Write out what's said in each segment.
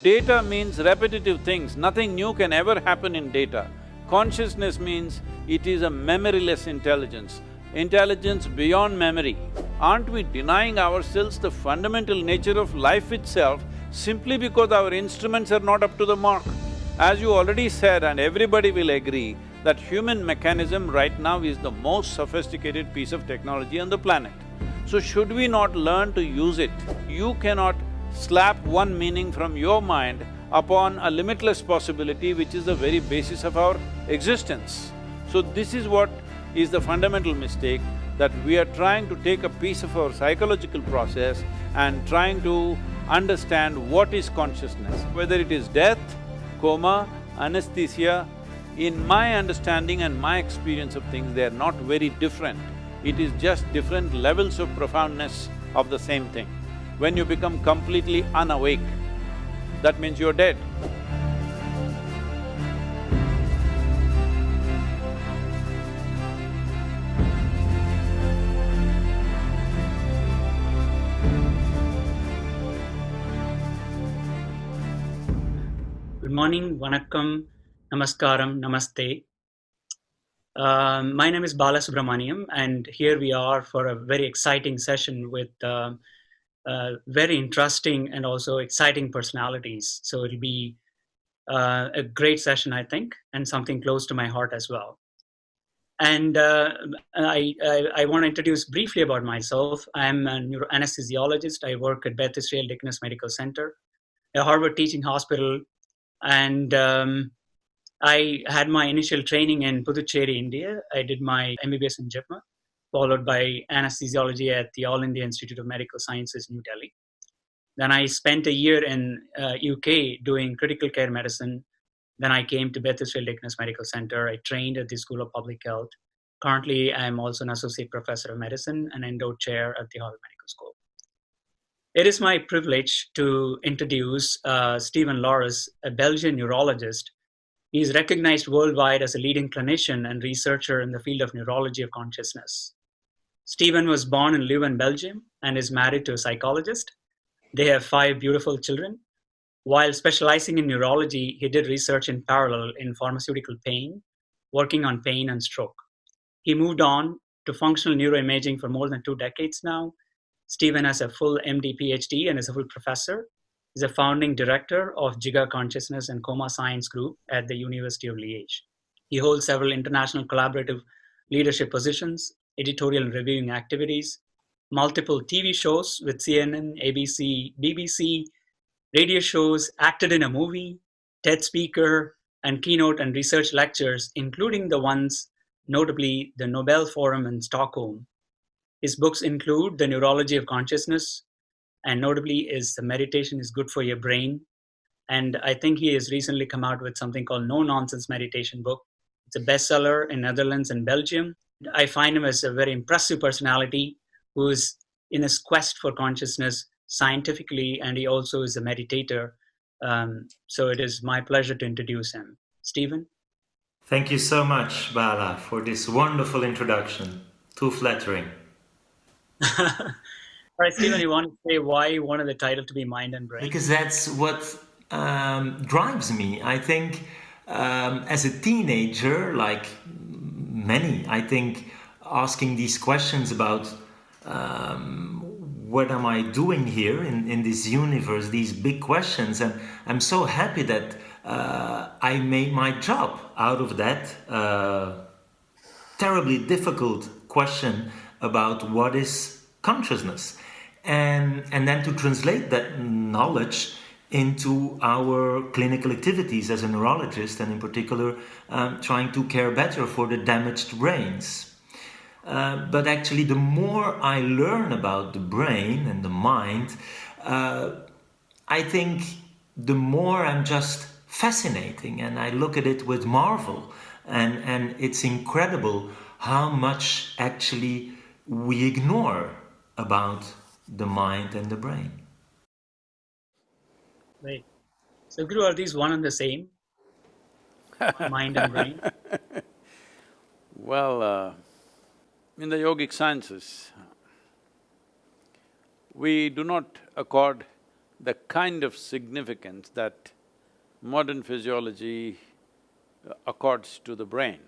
Data means repetitive things, nothing new can ever happen in data. Consciousness means it is a memoryless intelligence, intelligence beyond memory. Aren't we denying ourselves the fundamental nature of life itself simply because our instruments are not up to the mark? As you already said and everybody will agree, that human mechanism right now is the most sophisticated piece of technology on the planet. So should we not learn to use it? You cannot slap one meaning from your mind upon a limitless possibility which is the very basis of our existence. So this is what is the fundamental mistake, that we are trying to take a piece of our psychological process and trying to understand what is consciousness, whether it is death, coma, anesthesia, in my understanding and my experience of things, they are not very different. It is just different levels of profoundness of the same thing. When you become completely unawake, that means you're dead. Good morning, vanakkam, namaskaram, namaste. Um, my name is Bala Subramaniam, and here we are for a very exciting session with uh, uh, very interesting and also exciting personalities. So it'll be uh, a great session, I think, and something close to my heart as well. And uh, I, I, I want to introduce briefly about myself. I'm a neuroanesthesiologist. I work at Beth Israel Deaconess Medical Center, a Harvard teaching hospital. And um, I had my initial training in Puducherry, India. I did my MBBS in JIPMER followed by anesthesiology at the All India Institute of Medical Sciences, New Delhi. Then I spent a year in uh, UK doing critical care medicine. Then I came to Beth Israel Deaconess Medical Center. I trained at the School of Public Health. Currently, I'm also an associate professor of medicine and endowed chair at the Harvard Medical School. It is my privilege to introduce uh, Stephen Laureys, a Belgian neurologist. He is recognized worldwide as a leading clinician and researcher in the field of neurology of consciousness. Stephen was born in Leuven, Belgium, and is married to a psychologist. They have five beautiful children. While specializing in neurology, he did research in parallel in pharmaceutical pain, working on pain and stroke. He moved on to functional neuroimaging for more than two decades now. Stephen has a full MD PhD and is a full professor. He's a founding director of GIGA Consciousness and Coma Science Group at the University of Liège. He holds several international collaborative leadership positions, editorial reviewing activities, multiple TV shows with CNN, ABC, BBC, radio shows, acted in a movie, TED speaker, and keynote and research lectures, including the ones notably the Nobel Forum in Stockholm. His books include The Neurology of Consciousness, and notably is The Meditation is Good for Your Brain. And I think he has recently come out with something called No Nonsense Meditation book. It's a bestseller in Netherlands and Belgium. I find him as a very impressive personality who's in his quest for consciousness scientifically, and he also is a meditator. Um, so it is my pleasure to introduce him. Stephen? Thank you so much, Bala, for this wonderful introduction. Too flattering. All right, Stephen, you want to say why you wanted the title to be Mind and Brain? Because that's what um, drives me. I think um, as a teenager, like many, I think, asking these questions about um, what am I doing here in, in this universe, these big questions. And I'm so happy that uh, I made my job out of that uh, terribly difficult question about what is consciousness. And, and then to translate that knowledge into our clinical activities as a neurologist and in particular um, trying to care better for the damaged brains. Uh, but actually the more I learn about the brain and the mind, uh, I think the more I'm just fascinating and I look at it with marvel and, and it's incredible how much actually we ignore about the mind and the brain. Right. So, Guru, are these one and the same? Mind and brain? Well, uh, in the yogic sciences, we do not accord the kind of significance that modern physiology uh, accords to the brain.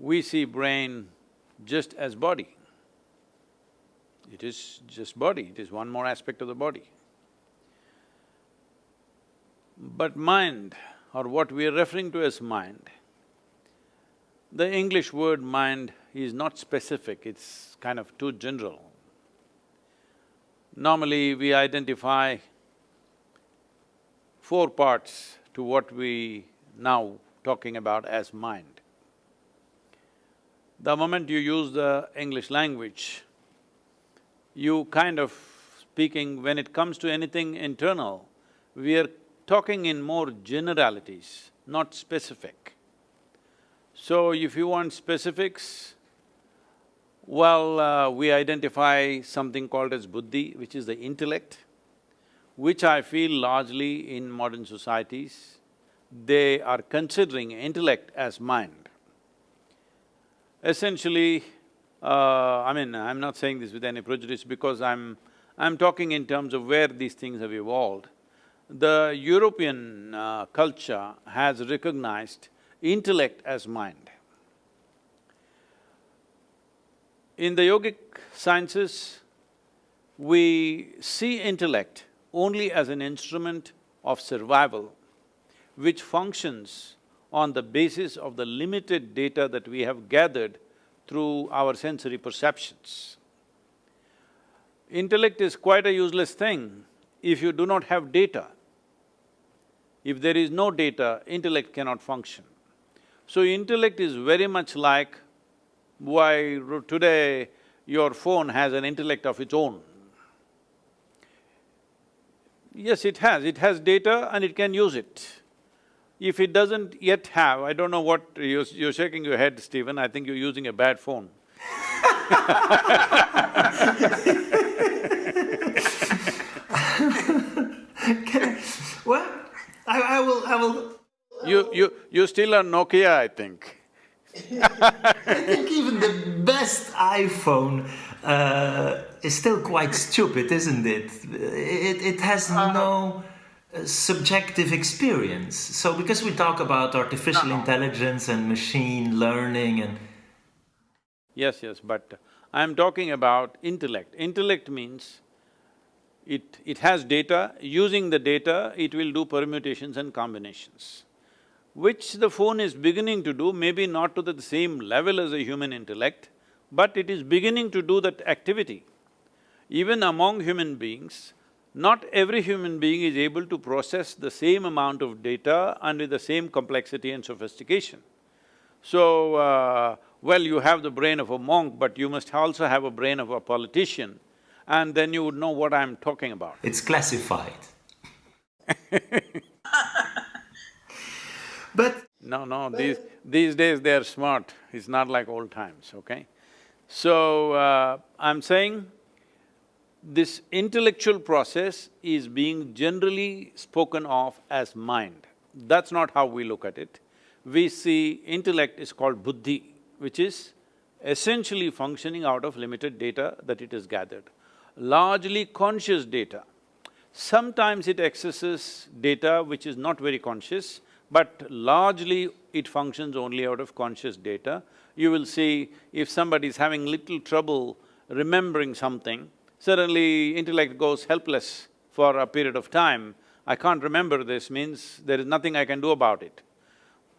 We see brain just as body. It is just body, it is one more aspect of the body. But mind, or what we are referring to as mind, the English word mind is not specific, it's kind of too general. Normally, we identify four parts to what we now talking about as mind. The moment you use the English language, you kind of speaking, when it comes to anything internal, we are talking in more generalities, not specific. So if you want specifics, well, uh, we identify something called as buddhi, which is the intellect, which I feel largely in modern societies, they are considering intellect as mind. Essentially, uh, I mean, I'm not saying this with any prejudice because I'm… I'm talking in terms of where these things have evolved. The European uh, culture has recognized intellect as mind. In the yogic sciences, we see intellect only as an instrument of survival which functions on the basis of the limited data that we have gathered through our sensory perceptions. Intellect is quite a useless thing if you do not have data. If there is no data, intellect cannot function. So intellect is very much like why today your phone has an intellect of its own. Yes, it has, it has data and it can use it. If it doesn't yet have, I don't know what… you're, you're shaking your head, Stephen, I think you're using a bad phone well, I, I will… I will… You… you… you still are Nokia, I think. I think even the best iPhone uh, is still quite stupid, isn't it? It, it has uh-huh. no uh, subjective experience. So because we talk about artificial intelligence and machine learning and… Yes, yes, but I'm talking about intellect. Intellect means it… it has data, using the data, it will do permutations and combinations which the phone is beginning to do, maybe not to the same level as a human intellect, but it is beginning to do that activity. Even among human beings, not every human being is able to process the same amount of data and with the same complexity and sophistication. So, uh, well, you have the brain of a monk, but you must also have a brain of a politician, and then you would know what I'm talking about. It's classified But… No, no, these… these days they're smart, it's not like old times, okay? So, uh, I'm saying this intellectual process is being generally spoken of as mind. That's not how we look at it. We see intellect is called buddhi, which is essentially functioning out of limited data that it has gathered. Largely conscious data. Sometimes it accesses data which is not very conscious, but largely it functions only out of conscious data. You will see if somebody is having little trouble remembering something, suddenly intellect goes helpless for a period of time. I can't remember this means there is nothing I can do about it.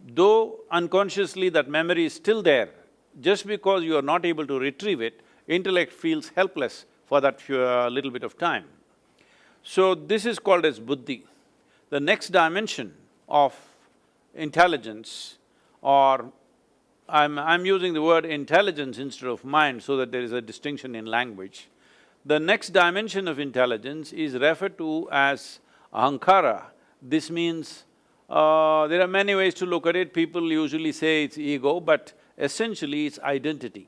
Though unconsciously that memory is still there, just because you are not able to retrieve it, intellect feels helpless for that few, uh, little bit of time. So this is called as buddhi. The next dimension of intelligence or I'm… I'm using the word intelligence instead of mind so that there is a distinction in language. The next dimension of intelligence is referred to as ahankara. This means, uh, there are many ways to look at it, people usually say it's ego, but essentially it's identity.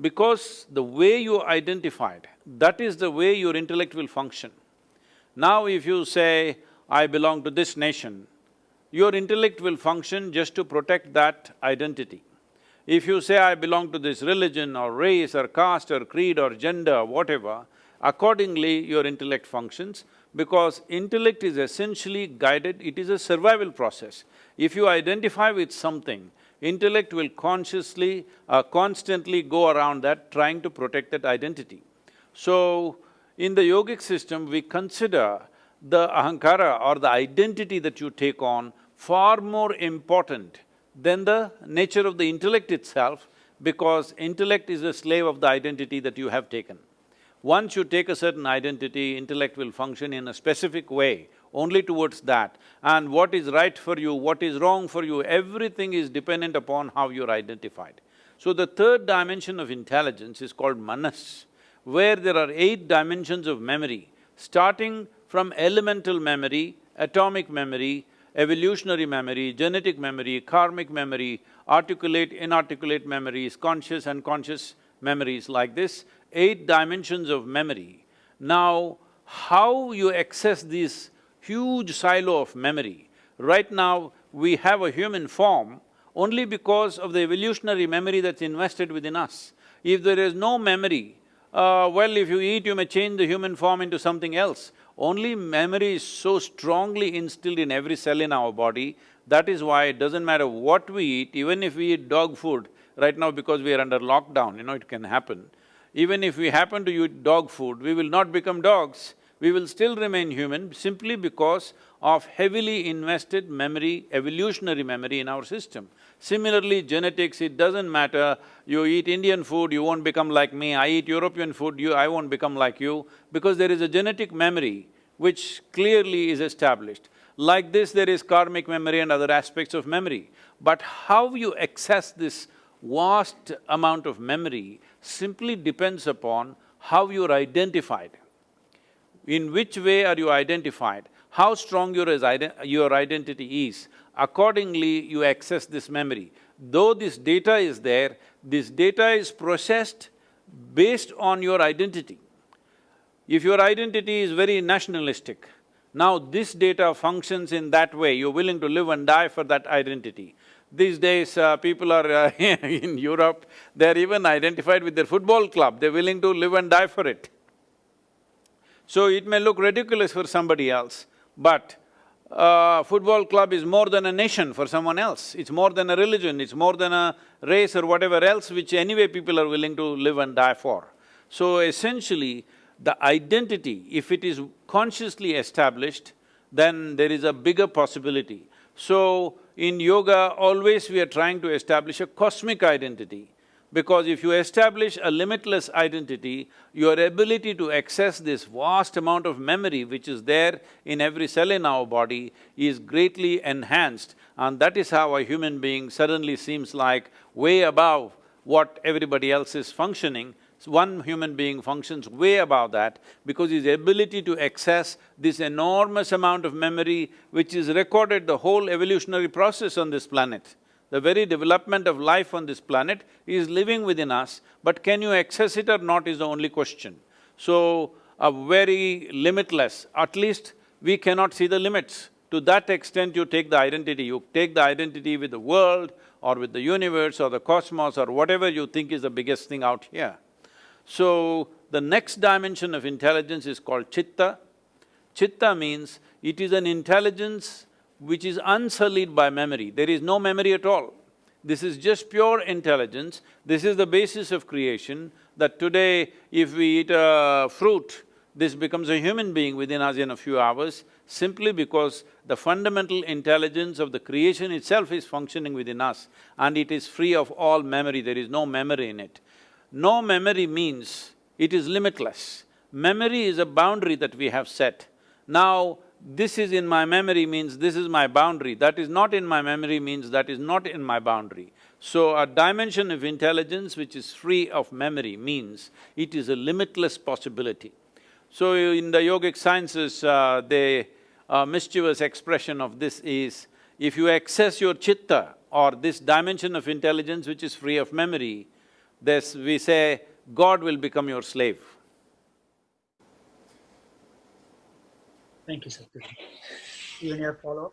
Because the way you identified, that is the way your intellect will function. Now if you say, I belong to this nation, your intellect will function just to protect that identity. If you say, I belong to this religion or race or caste or creed or gender, whatever, accordingly your intellect functions because intellect is essentially guided, it is a survival process. If you identify with something, intellect will consciously, uh, constantly go around that trying to protect that identity. So, in the yogic system, we consider the ahankara or the identity that you take on far more important than the nature of the intellect itself because intellect is a slave of the identity that you have taken. Once you take a certain identity, intellect will function in a specific way, only towards that. And what is right for you, what is wrong for you, everything is dependent upon how you're identified. So the third dimension of intelligence is called manas, where there are eight dimensions of memory, starting from elemental memory, atomic memory, evolutionary memory, genetic memory, karmic memory, articulate, inarticulate memories, conscious, and unconscious memories like this, eight dimensions of memory. Now, how you access this huge silo of memory? Right now, we have a human form only because of the evolutionary memory that's invested within us. If there is no memory, uh, well, if you eat, you may change the human form into something else. Only memory is so strongly instilled in every cell in our body, that is why it doesn't matter what we eat, even if we eat dog food, right now because we are under lockdown, you know, it can happen. Even if we happen to eat dog food, we will not become dogs, we will still remain human simply because of heavily invested memory, evolutionary memory in our system. Similarly, genetics, it doesn't matter, you eat Indian food, you won't become like me, I eat European food, you… I won't become like you, because there is a genetic memory which clearly is established. Like this, there is karmic memory and other aspects of memory. But how you access this vast amount of memory simply depends upon how you're identified. In which way are you identified? How strong your, your identity is, accordingly you access this memory. Though this data is there, this data is processed based on your identity. If your identity is very nationalistic, now this data functions in that way, you're willing to live and die for that identity. These days, uh, people are uh, in Europe, they're even identified with their football club, they're willing to live and die for it. So it may look ridiculous for somebody else, but uh, football club is more than a nation for someone else. It's more than a religion, it's more than a race or whatever else which anyway people are willing to live and die for. So essentially, the identity, if it is consciously established, then there is a bigger possibility. So, in yoga, always we are trying to establish a cosmic identity. Because if you establish a limitless identity, your ability to access this vast amount of memory which is there in every cell in our body is greatly enhanced and that is how a human being suddenly seems like way above what everybody else is functioning. So one human being functions way above that because his ability to access this enormous amount of memory which is recorded the whole evolutionary process on this planet. The very development of life on this planet is living within us, but can you access it or not is the only question. So, a very limitless, at least we cannot see the limits. To that extent you take the identity, you take the identity with the world or with the universe or the cosmos or whatever you think is the biggest thing out here. So, the next dimension of intelligence is called chitta. Chitta means it is an intelligence which is unsullied by memory, there is no memory at all. This is just pure intelligence, this is the basis of creation, that today if we eat a fruit, this becomes a human being within us in a few hours, simply because the fundamental intelligence of the creation itself is functioning within us and it is free of all memory, there is no memory in it. No memory means it is limitless. Memory is a boundary that we have set. Now, this is in my memory means this is my boundary, that is not in my memory means that is not in my boundary. So a dimension of intelligence which is free of memory means it is a limitless possibility. So in the yogic sciences, uh, the uh, mischievous expression of this is, if you access your chitta or this dimension of intelligence which is free of memory, this we say, God will become your slave. Thank you, Sadhguru. You any follow-up?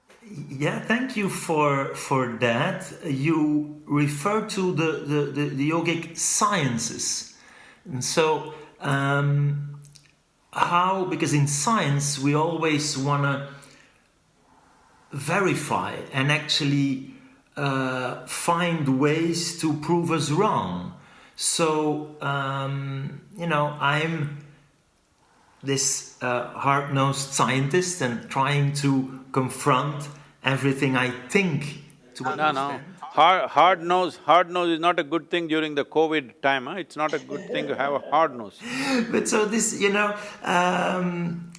Yeah, thank you for for that. You refer to the, the, the, the yogic sciences. And so um, how, because in science we always want to verify and actually uh, find ways to prove us wrong. So, um, you know, I'm this uh, hard-nosed scientist and trying to confront everything I think to No, understand. no. Hard, hard nose, hard nose is not a good thing during the COVID time, huh? It's not a good thing to have a hard nose. But so this, you know, um,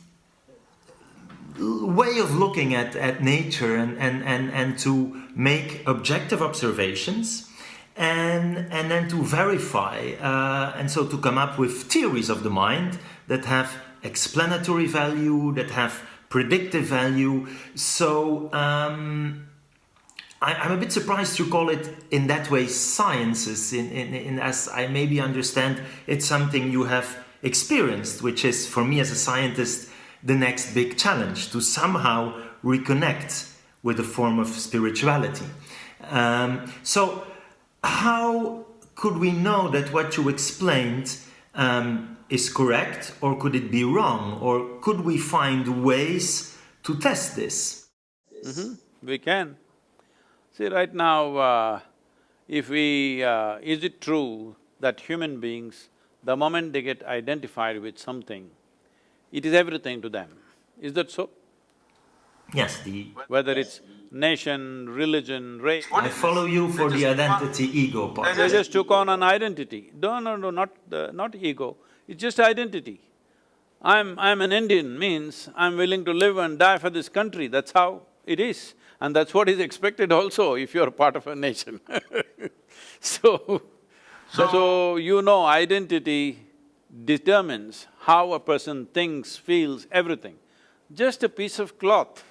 way of looking at, at nature and, and, and, and to make objective observations and, and then to verify uh, and so to come up with theories of the mind that have explanatory value, that have predictive value. So um, I, I'm a bit surprised to call it in that way sciences, in, in, in as I maybe understand it's something you have experienced, which is for me as a scientist the next big challenge to somehow reconnect with a form of spirituality. Um, so, how could we know that what you explained um, is correct, or could it be wrong, or could we find ways to test this? We can. See, right now, uh, if we… Uh, is it true that human beings, the moment they get identified with something, it is everything to them? Is that so? Yes, the Whether it's nation, religion, race, I follow you for the identity ego part. they just took on an identity. No, no, no, not… the not ego, it's just identity. I'm… I'm an Indian means I'm willing to live and die for this country, that's how it is. And that's what is expected also if you're part of a nation So, so you know identity determines how a person thinks, feels, everything. Just a piece of cloth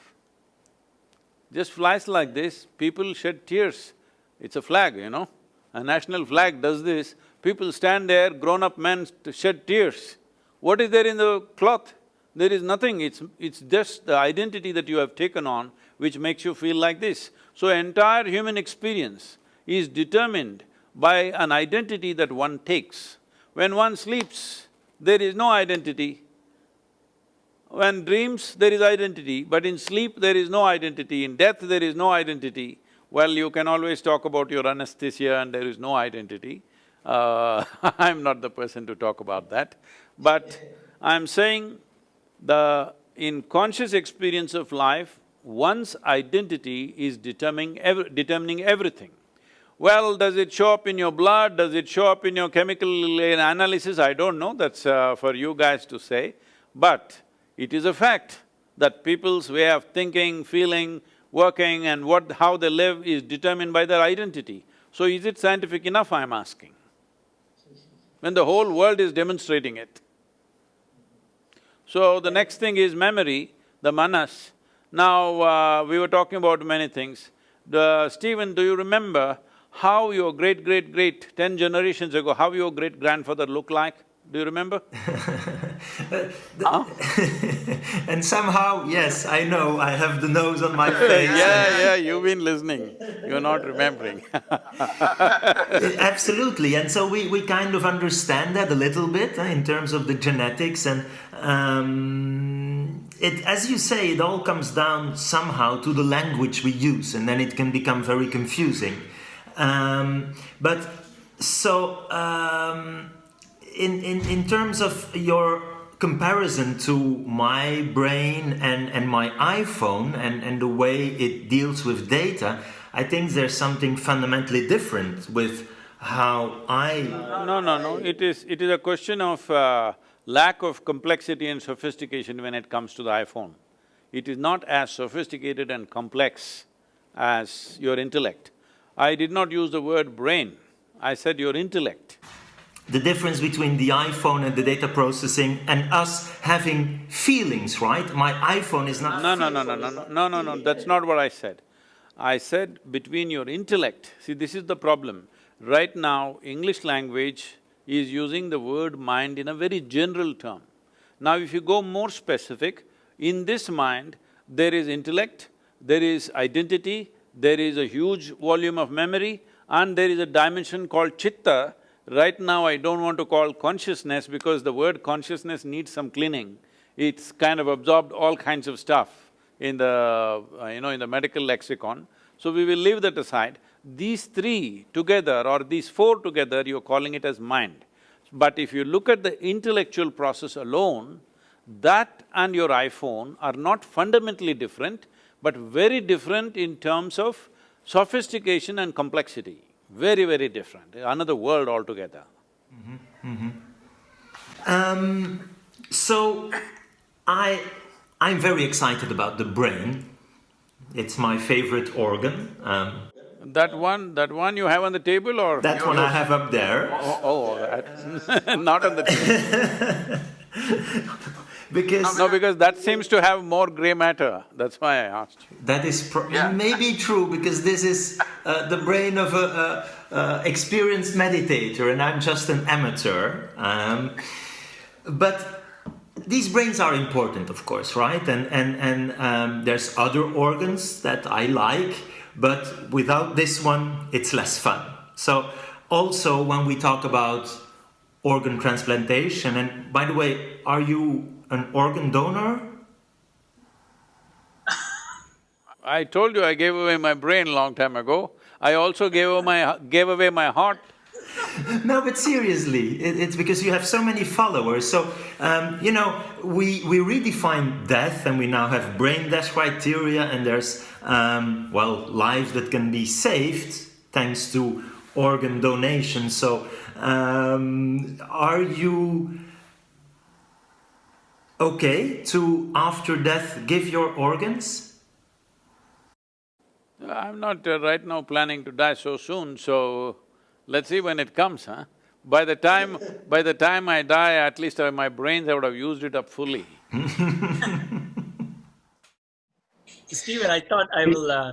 just flies like this, people shed tears. It's a flag, you know. A national flag does this, people stand there, grown-up men shed tears. What is there in the cloth? There is nothing, it's… it's just the identity that you have taken on which makes you feel like this. So entire human experience is determined by an identity that one takes. When one sleeps, there is no identity, when dreams, there is identity, but in sleep, there is no identity, in death, there is no identity. Well, you can always talk about your anesthesia and there is no identity. Uh, I'm not the person to talk about that. But I'm saying the… in conscious experience of life, one's identity is determining, ev determining everything. Well, does it show up in your blood, does it show up in your chemical analysis? I don't know, that's uh, for you guys to say. But it is a fact that people's way of thinking, feeling, working and what… how they live is determined by their identity. So is it scientific enough, I'm asking? When the whole world is demonstrating it. So the next thing is memory, the manas. Now, uh, we were talking about many things. The… Stephen, do you remember how your great-great-great, ten generations ago, how your great-grandfather looked like? Do you remember? Huh? and somehow, yes, I know, I have the nose on my face. Yeah, yeah, you've been listening, you're not remembering Absolutely, and so we, we kind of understand that a little bit uh, in terms of the genetics and um, it, as you say, it all comes down somehow to the language we use and then it can become very confusing. Um, but so, um, in, in, in terms of your comparison to my brain and, and my iPhone and, and the way it deals with data, I think there's something fundamentally different with how I. No, no, no, it is… it is a question of uh, lack of complexity and sophistication when it comes to the iPhone. It is not as sophisticated and complex as your intellect. I did not use the word brain, I said your intellect. The difference between the iPhone and the data processing and us having feelings, right? My iPhone is not. No, no, no, no, no, no, no, no, no, that's not what I said. I said between your intellect, see this is the problem. Right now, English language is using the word mind in a very general term. Now if you go more specific, in this mind, there is intellect, there is identity, there is a huge volume of memory and there is a dimension called chitta Right now, I don't want to call consciousness because the word consciousness needs some cleaning. It's kind of absorbed all kinds of stuff in the, uh, you know, in the medical lexicon. So we will leave that aside. These three together or these four together, you're calling it as mind. But if you look at the intellectual process alone, that and your iPhone are not fundamentally different, but very different in terms of sophistication and complexity. Very, very different, another world altogether. Um, so, I… I'm very excited about the brain. It's my favorite organ. Um, That one… that one you have on the table or? that one I have up there. Oh, oh, that not on the table. Because No, because that seems to have more gray matter, that's why I asked you. that is pro- maybe true because this is uh, the brain of a, a, a experienced meditator and I'm just an amateur. Um, but these brains are important, of course, right? And and and um, there's other organs that I like, but without this one, it's less fun. So also when we talk about organ transplantation, and by the way, are you an organ donor? I told you I gave away my brain long time ago. I also gave away my… gave away my heart. No, but seriously, it, it's because you have so many followers. So, um, you know, we, we redefine death and we now have brain death criteria, and there's, um, well, lives that can be saved thanks to organ donation. So, um, are you okay to, after death, give your organs? I'm not uh, right now planning to die so soon, so let's see when it comes, huh? By the time… by the time I die, at least uh, my brains, I would have used it up fully. Stephen, I thought I will. Uh,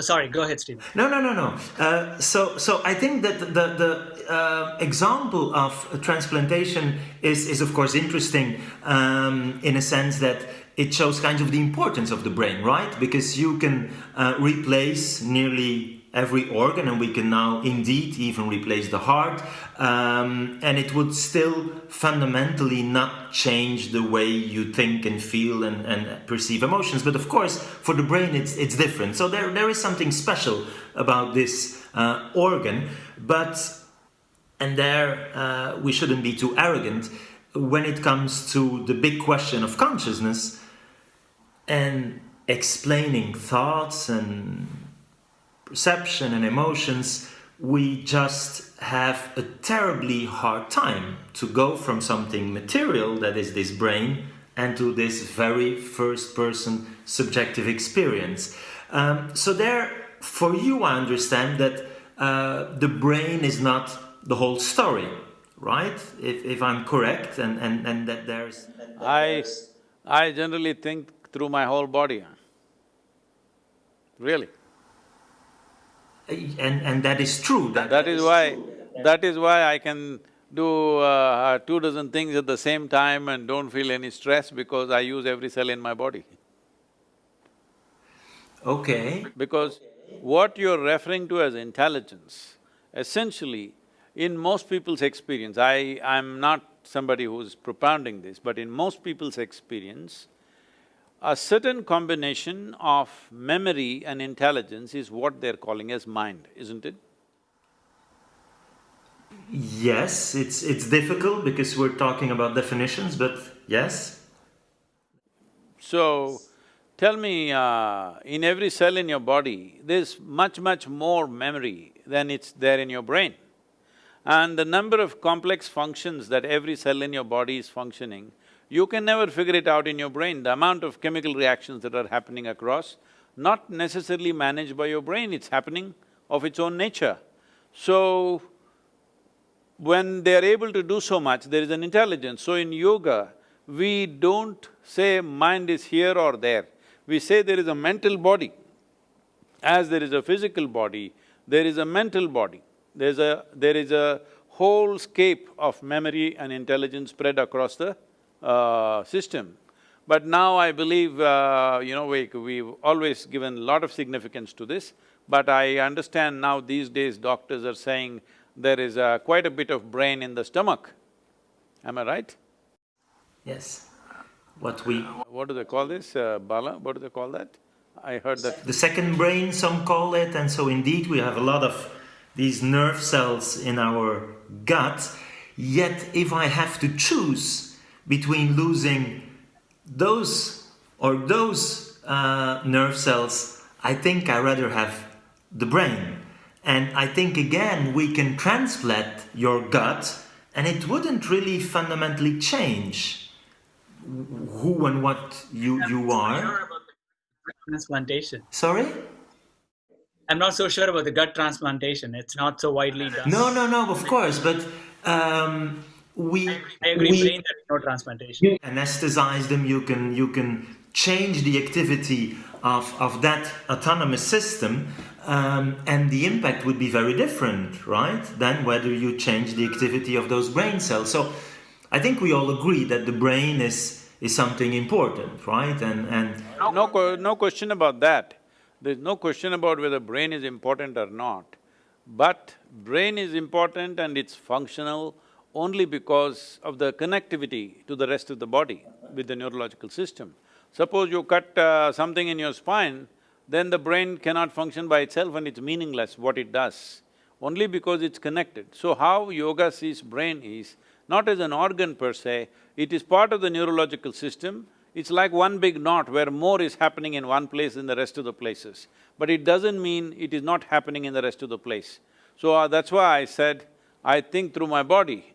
oh, sorry, go ahead, Steve. No, no, no, no. Uh, so, so I think that the the uh, example of transplantation is is of course interesting um, in a sense that it shows kind of the importance of the brain, right? Because you can uh, replace nearly every organ, and we can now indeed even replace the heart, um, and it would still fundamentally not change the way you think and feel and, and perceive emotions. But of course, for the brain, it's it's different. So there there is something special about this uh, organ, but and there uh, we shouldn't be too arrogant when it comes to the big question of consciousness and explaining thoughts and perception and emotions, we just have a terribly hard time to go from something material, that is this brain, and to this very first person subjective experience. Um, so, there, for you, I understand that uh, the brain is not the whole story, right? If, if I'm correct, and, and, and that there's. I… I generally think through my whole body. Really. And, and that is true. That, That is why… that is why I can do uh, two dozen things at the same time and don't feel any stress because I use every cell in my body. Okay. Because what you're referring to as intelligence, essentially, in most people's experience, I… I'm not somebody who's propounding this, but in most people's experience, a certain combination of memory and intelligence is what they're calling as mind, isn't it? Yes, it's it's difficult because we're talking about definitions, but yes. So, tell me, uh, in every cell in your body, there's much, much more memory than it's there in your brain. And the number of complex functions that every cell in your body is functioning, you can never figure it out in your brain, the amount of chemical reactions that are happening across, not necessarily managed by your brain, it's happening of its own nature. So, when they're able to do so much, there is an intelligence. So in yoga, we don't say mind is here or there. We say there is a mental body. As there is a physical body, there is a mental body. There's a… there is a whole scape of memory and intelligence spread across the uh, system. But now I believe, uh, you know, we, we've always given a lot of significance to this, but I understand now these days doctors are saying there is uh, quite a bit of brain in the stomach. Am I right? Yes. What we… What do they call this, uh, Bala? What do they call that? I heard that… The second brain, some call it, and so indeed we have a lot of these nerve cells in our gut. Yet if I have to choose between losing those or those uh, nerve cells, I think I rather have the brain. And I think again we can transplant your gut and it wouldn't really fundamentally change who and what you, you are. Transplantation. Sorry? I'm not so sure about the gut transplantation. It's not so widely done. No, no, no, of course, but um, we I agree. we brain, there's no transplantation. anesthetize them. You can you can change the activity of of that autonomous system, um, and the impact would be very different, right? Than whether you change the activity of those brain cells. So, I think we all agree that the brain is is something important, right? And and No, no question about that. There's no question about whether brain is important or not. But brain is important and it's functional only because of the connectivity to the rest of the body with the neurological system. Suppose you cut uh, something in your spine, then the brain cannot function by itself and it's meaningless what it does, only because it's connected. So how yoga sees brain is not as an organ per se, it is part of the neurological system it's like one big knot where more is happening in one place than the rest of the places. But it doesn't mean it is not happening in the rest of the place. So uh, that's why I said, I think through my body.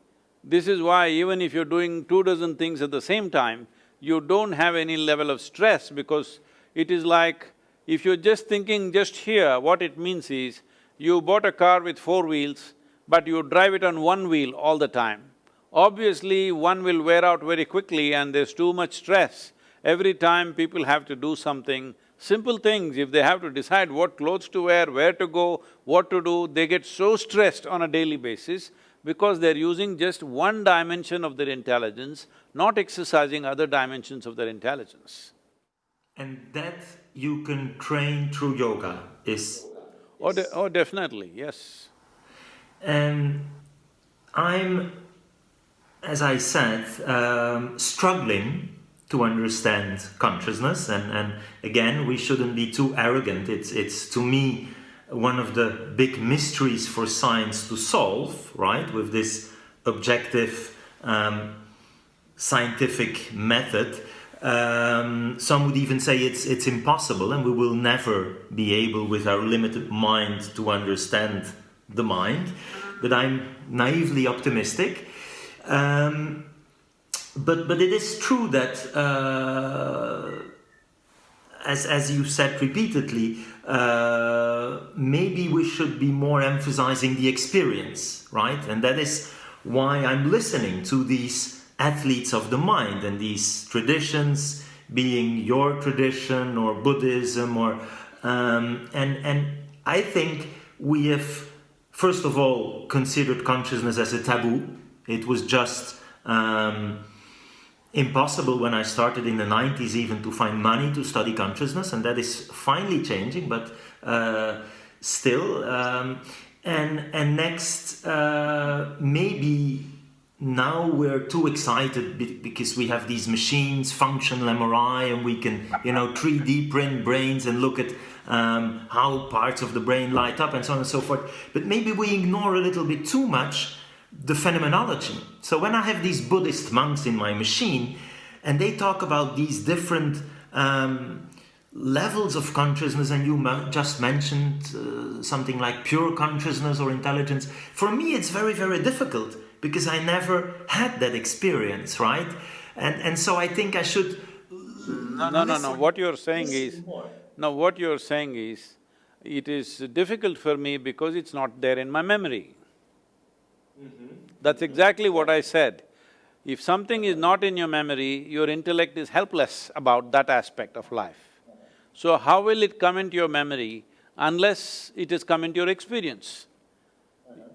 This is why even if you're doing two dozen things at the same time, you don't have any level of stress because it is like, if you're just thinking just here, what it means is, you bought a car with four wheels, but you drive it on one wheel all the time. Obviously, one will wear out very quickly and there's too much stress. Every time people have to do something, simple things, if they have to decide what clothes to wear, where to go, what to do, they get so stressed on a daily basis because they're using just one dimension of their intelligence, not exercising other dimensions of their intelligence. and that you can train through yoga is Oh, de oh definitely, yes. and I'm as I said, um, struggling to understand consciousness. And, and again, we shouldn't be too arrogant. It's, it's to me one of the big mysteries for science to solve, right? With this objective um, scientific method. Um, some would even say it's, it's impossible and we will never be able with our limited mind to understand the mind. But I'm naively optimistic. Um, but but it is true that uh, as as you said repeatedly, uh, maybe we should be more emphasizing the experience, right? And that is why I'm listening to these athletes of the mind and these traditions, being your tradition or Buddhism or um, and and I think we have first of all considered consciousness as a taboo it was just um, impossible when I started in the 90s even to find money to study consciousness, and that is finally changing, but uh, still. Um, and, and next, uh, maybe now we're too excited because we have these machines, functional MRI, and we can, you know, 3D print brains and look at um, how parts of the brain light up and so on and so forth. But maybe we ignore a little bit too much the phenomenology. So when I have these Buddhist monks in my machine and they talk about these different um, levels of consciousness and you just mentioned uh, something like pure consciousness or intelligence, for me it's very, very difficult because I never had that experience, right? And, and so I think I should No, no, no, no, what you're saying is… No, what you're saying is, it is difficult for me because it's not there in my memory. Mm-hmm. That's exactly what I said. If something is not in your memory, your intellect is helpless about that aspect of life. So how will it come into your memory unless it has come into your experience?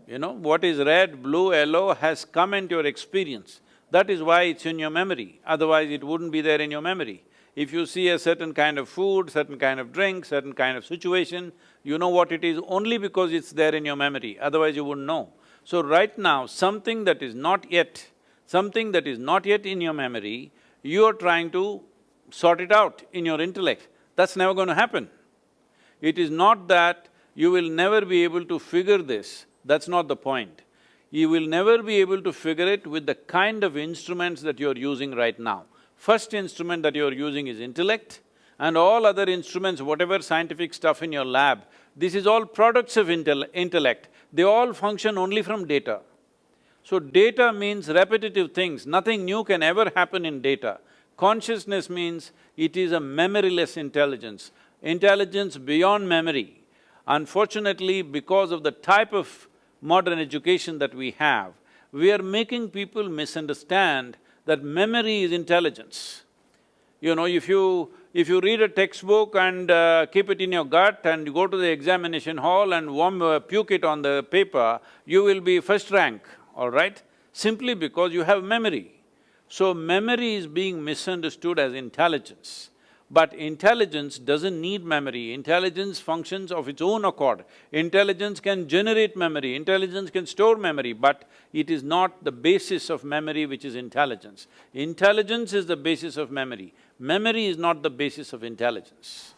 You know, what is red, blue, yellow has come into your experience. That is why it's in your memory, otherwise it wouldn't be there in your memory. If you see a certain kind of food, certain kind of drink, certain kind of situation, you know what it is only because it's there in your memory, otherwise you wouldn't know. So right now, something that is not yet, something that is not yet in your memory, you are trying to sort it out in your intellect. That's never going to happen. It is not that you will never be able to figure this, that's not the point. You will never be able to figure it with the kind of instruments that you're using right now. First instrument that you're using is intellect, and all other instruments, whatever scientific stuff in your lab, this is all products of intel intellect. They all function only from data. So data means repetitive things, nothing new can ever happen in data. Consciousness means it is a memoryless intelligence, intelligence beyond memory. Unfortunately, because of the type of modern education that we have, we are making people misunderstand that memory is intelligence. You know, if you… if you read a textbook and uh, keep it in your gut and you go to the examination hall and warm, uh, puke it on the paper, you will be first rank, all right? Simply because you have memory. So memory is being misunderstood as intelligence. But intelligence doesn't need memory, intelligence functions of its own accord. Intelligence can generate memory, intelligence can store memory, but it is not the basis of memory which is intelligence. Intelligence is the basis of memory, memory is not the basis of intelligence.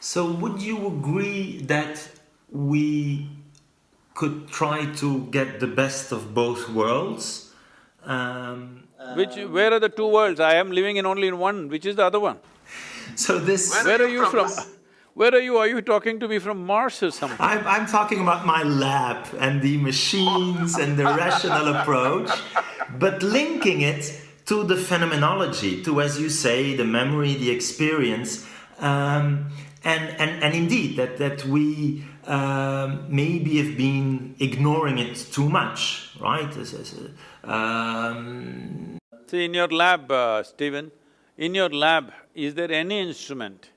So would you agree that we could try to get the best of both worlds? Um, Which… where are the two worlds? I am living in only in one, which is the other one? So this… Where, where are you from? from? Where are you? Are you talking to me from Mars or something? I'm, I'm talking about my lab and the machines and the rational approach, but linking it to the phenomenology, to, as you say, the memory, the experience, um, and, and, and indeed that, that we um, maybe have been ignoring it too much, right? Um... See, in your lab, uh, Steven, in your lab, is there any instrument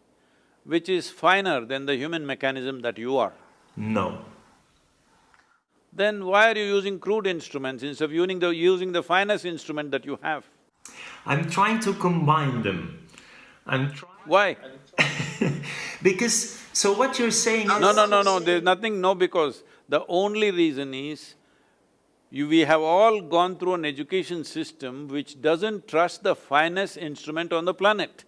which is finer than the human mechanism that you are? No. Then why are you using crude instruments instead of using the… using the finest instrument that you have? I'm trying to combine them. I'm trying… Why? because… so what you're saying No, no, no, no, there's nothing no because. The only reason is you, we have all gone through an education system which doesn't trust the finest instrument on the planet.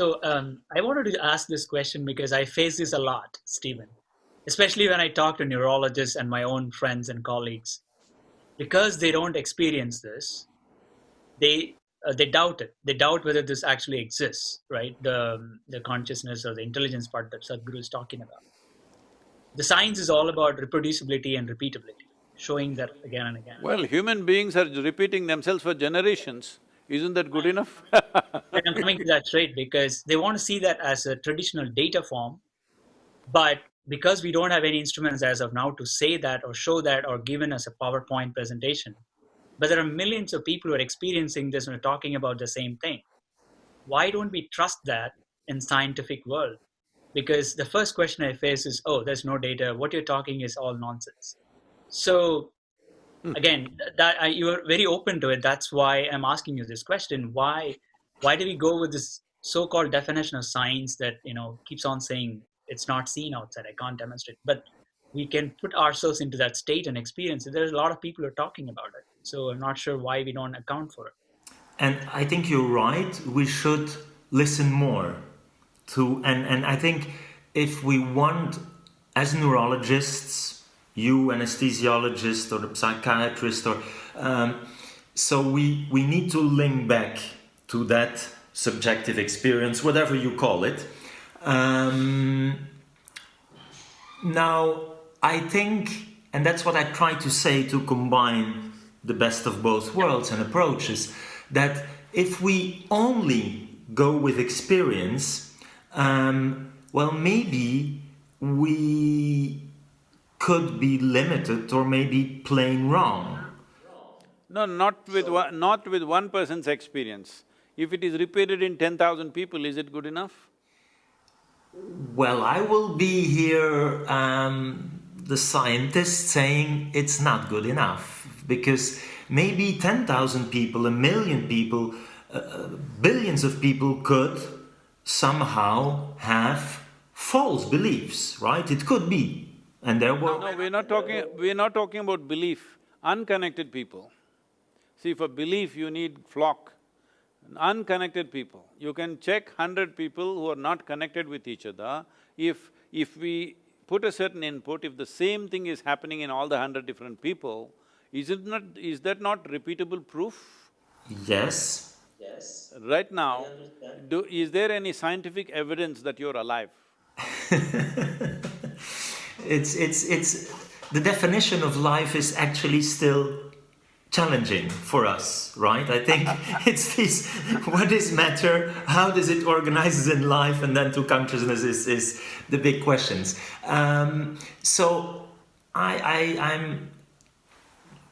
So um, I wanted to ask this question because I face this a lot, Steven, especially when I talk to neurologists and my own friends and colleagues. Because they don't experience this, they uh, they doubt it. They doubt whether this actually exists, right? The the consciousness or the intelligence part that Sadhguru is talking about the science is all about reproducibility and repeatability, showing that again and again. Well, human beings are repeating themselves for generations. Isn't that good enough? I'm coming to that straight because they want to see that as a traditional data form, but because we don't have any instruments as of now to say that or show that or given us a PowerPoint presentation, but there are millions of people who are experiencing this and are talking about the same thing. Why don't we trust that in scientific world? because the first question I face is, oh, there's no data. What you're talking is all nonsense. So hmm. again, that I, you are very open to it. That's why I'm asking you this question. Why, why do we go with this so-called definition of science that, you know, keeps on saying it's not seen outside. I can't demonstrate, but we can put ourselves into that state and experience it. There's a lot of people who are talking about it. So I'm not sure why we don't account for it. And I think you're right. We should listen more to and and I think if we want as neurologists you anesthesiologist or the psychiatrist or um, so we we need to link back to that subjective experience whatever you call it. Um, now I think and that's what I try to say to combine the best of both worlds and approaches that if we only go with experience um, well, maybe we could be limited or maybe plain wrong. No, not with one, not with one person's experience. If it is repeated in ten thousand people, is it good enough? Well, I will be here, um, the scientist, saying it's not good enough because maybe ten thousand people, a million people, uh, billions of people could somehow have false beliefs, right? It could be. And there were… No, we're not talking… we're not talking about belief, unconnected people. See, for belief you need flock, unconnected people. You can check hundred people who are not connected with each other. If… if we put a certain input, if the same thing is happening in all the hundred different people, is it not… is that not repeatable proof? Yes. Yes. Right now, do… is there any scientific evidence that you're alive? it's… it's… it's… the definition of life is actually still challenging for us, right? I think it's this, what is matter, how does it organize in life, and then to consciousness is, is the big questions. Um, so I, I, I'm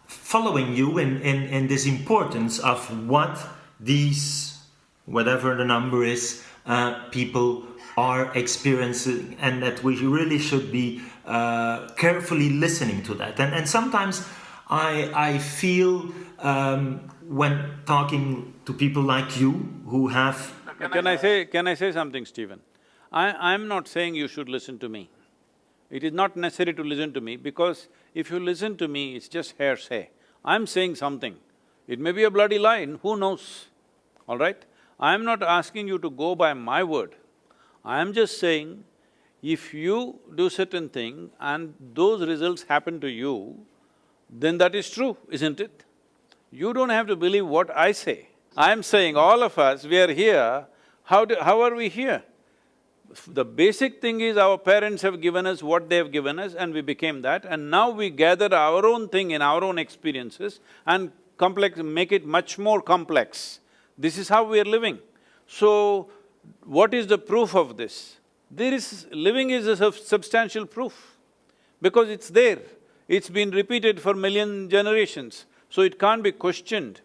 following you in, in, in this importance of what these, whatever the number is, uh, people are experiencing and that we really should be uh, carefully listening to that. And, and sometimes I, I feel um, when talking to people like you who have… Can I say… can I say something, Steven? I… I'm not saying you should listen to me. It is not necessary to listen to me because if you listen to me, it's just hearsay. I'm saying something. It may be a bloody lie, who knows, all right? I'm not asking you to go by my word. I am just saying, if you do certain thing and those results happen to you, then that is true, isn't it? You don't have to believe what I say. I'm saying all of us, we are here, how do… how are we here? The basic thing is our parents have given us what they have given us and we became that and now we gather our own thing in our own experiences and complex… make it much more complex. This is how we are living. So, what is the proof of this? There is… living is a substantial proof because it's there. It's been repeated for million generations, so it can't be questioned.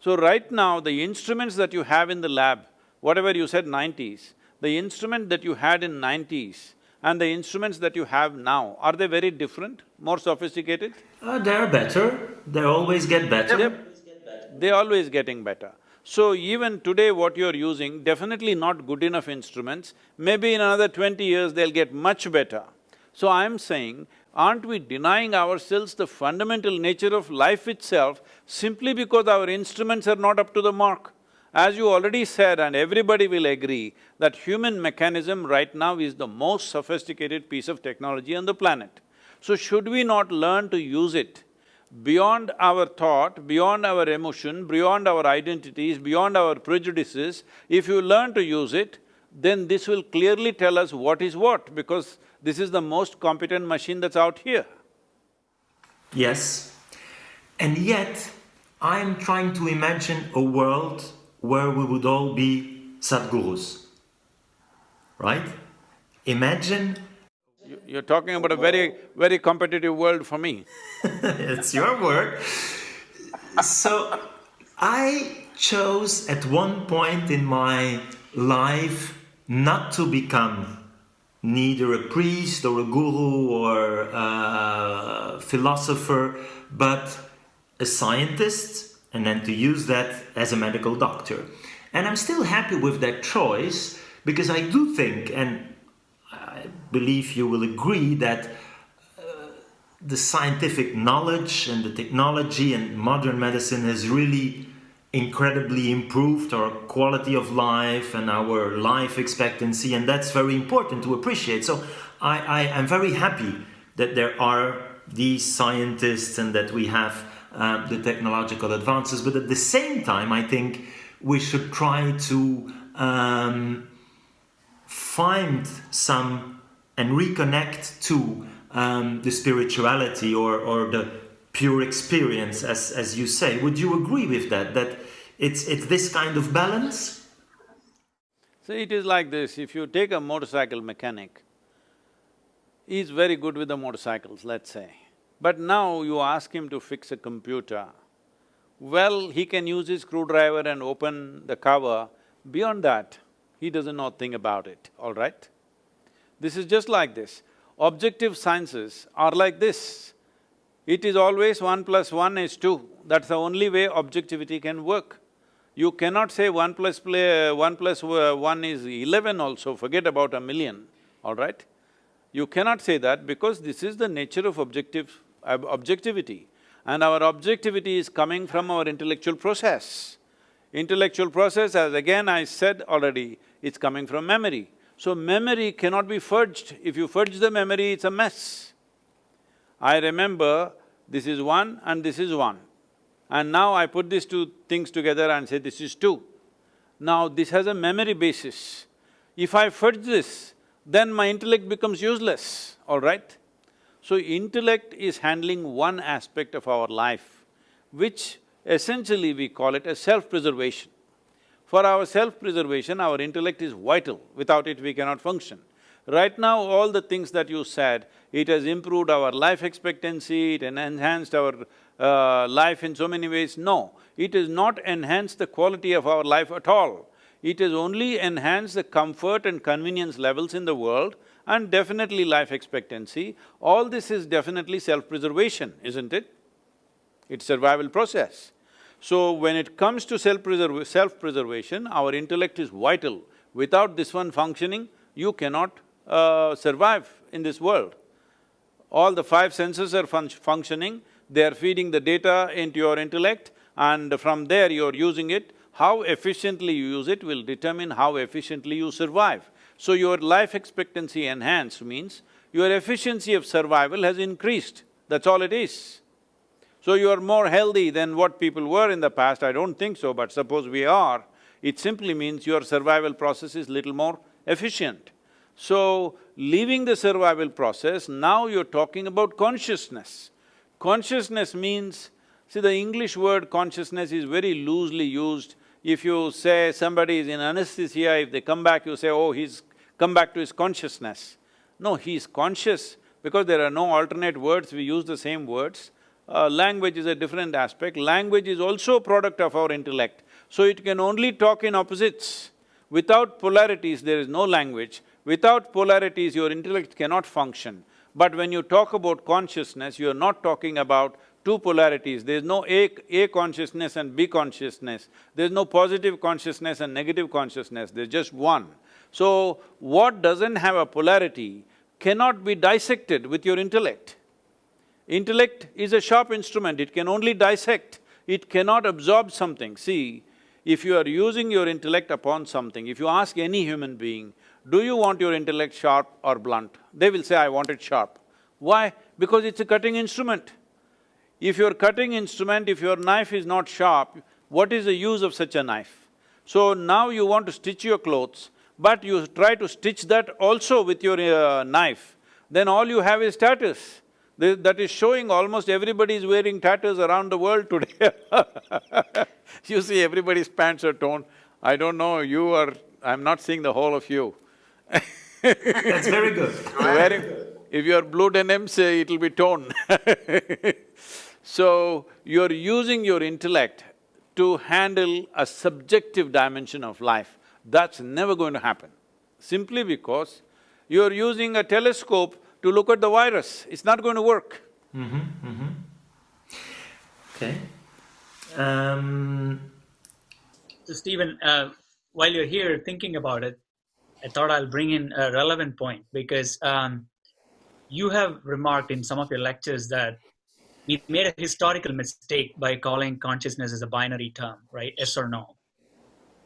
So right now, the instruments that you have in the lab, whatever you said nineties, the instrument that you had in nineties and the instruments that you have now, are they very different, more sophisticated? Uh, they're better, they always get better. They're, they're always getting better. So even today what you're using, definitely not good enough instruments, maybe in another twenty years they'll get much better. So I'm saying, aren't we denying ourselves the fundamental nature of life itself simply because our instruments are not up to the mark? As you already said and everybody will agree that human mechanism right now is the most sophisticated piece of technology on the planet. So should we not learn to use it beyond our thought, beyond our emotion, beyond our identities, beyond our prejudices, if you learn to use it, then this will clearly tell us what is what, because this is the most competent machine that's out here. Yes, and yet I'm trying to imagine a world where we would all be Sadhgurus, right? Imagine… You're talking about a very, very competitive world for me. it's your word. So, I chose at one point in my life not to become neither a priest or a guru or a philosopher, but a scientist, and then to use that as a medical doctor. And I'm still happy with that choice because I do think, and believe you will agree, that uh, the scientific knowledge and the technology and modern medicine has really incredibly improved our quality of life and our life expectancy and that's very important to appreciate. So I, I am very happy that there are these scientists and that we have uh, the technological advances but at the same time I think we should try to um, find some and reconnect to um, the spirituality or, or the pure experience, as, as you say. Would you agree with that, that it's, it's this kind of balance? See, it is like this, if you take a motorcycle mechanic, he's very good with the motorcycles, let's say. But now you ask him to fix a computer, well, he can use his screwdriver and open the cover, beyond that, he doesn't know a thing about it, all right? This is just like this. Objective sciences are like this. It is always one plus one is two. That's the only way objectivity can work. You cannot say one plus play, one uh, one is eleven also, forget about a million. all right? You cannot say that because this is the nature of objective… ob objectivity. And our objectivity is coming from our intellectual process. Intellectual process, as again I said already, it's coming from memory. So memory cannot be fudged. If you fudge the memory, it's a mess. I remember this is one and this is one. And now I put these two things together and say this is two. Now this has a memory basis. If I fudge this, then my intellect becomes useless, all right? So intellect is handling one aspect of our life, which essentially we call it as self-preservation. For our self-preservation, our intellect is vital, without it we cannot function. Right now, all the things that you said, it has improved our life expectancy, it enhanced our uh, life in so many ways. No, it has not enhanced the quality of our life at all. It has only enhanced the comfort and convenience levels in the world and definitely life expectancy. All this is definitely self-preservation, isn't it? It's survival process. So when it comes to self-preserv… self-preservation, our intellect is vital. Without this one functioning, you cannot uh, survive in this world. All the five senses are fun functioning, they are feeding the data into your intellect and from there you're using it. How efficiently you use it will determine how efficiently you survive. So your life expectancy enhanced means your efficiency of survival has increased, that's all it is. So you are more healthy than what people were in the past, I don't think so, but suppose we are, it simply means your survival process is little more efficient. So, leaving the survival process, now you're talking about consciousness. Consciousness means, see the English word consciousness is very loosely used. If you say somebody is in anesthesia, if they come back, you say, oh, he's come back to his consciousness. No, he's conscious because there are no alternate words, we use the same words. Uh, language is a different aspect. Language is also a product of our intellect. So it can only talk in opposites. Without polarities, there is no language. Without polarities, your intellect cannot function. But when you talk about consciousness, you're not talking about two polarities. There's no A, A consciousness and B consciousness. There's no positive consciousness and negative consciousness, there's just one. So, what doesn't have a polarity cannot be dissected with your intellect. Intellect is a sharp instrument, it can only dissect, it cannot absorb something. See, if you are using your intellect upon something, if you ask any human being, do you want your intellect sharp or blunt? They will say, I want it sharp. Why? Because it's a cutting instrument. If your cutting instrument, if your knife is not sharp, what is the use of such a knife? So now you want to stitch your clothes, but you try to stitch that also with your uh, knife, then all you have is That is showing almost everybody is wearing tatters around the world today You see everybody's pants are torn. I don't know, you are… I'm not seeing the whole of you That's very good. Wearing, if you're blue denim, say uh, it'll be torn So, you're using your intellect to handle a subjective dimension of life. That's never going to happen. Simply because you're using a telescope to look at the virus, it's not going to work. Mm -hmm, mm -hmm. Okay. Um... So Steven, uh, while you're here thinking about it, I thought I'll bring in a relevant point because um, you have remarked in some of your lectures that we made a historical mistake by calling consciousness as a binary term, right? Yes or no.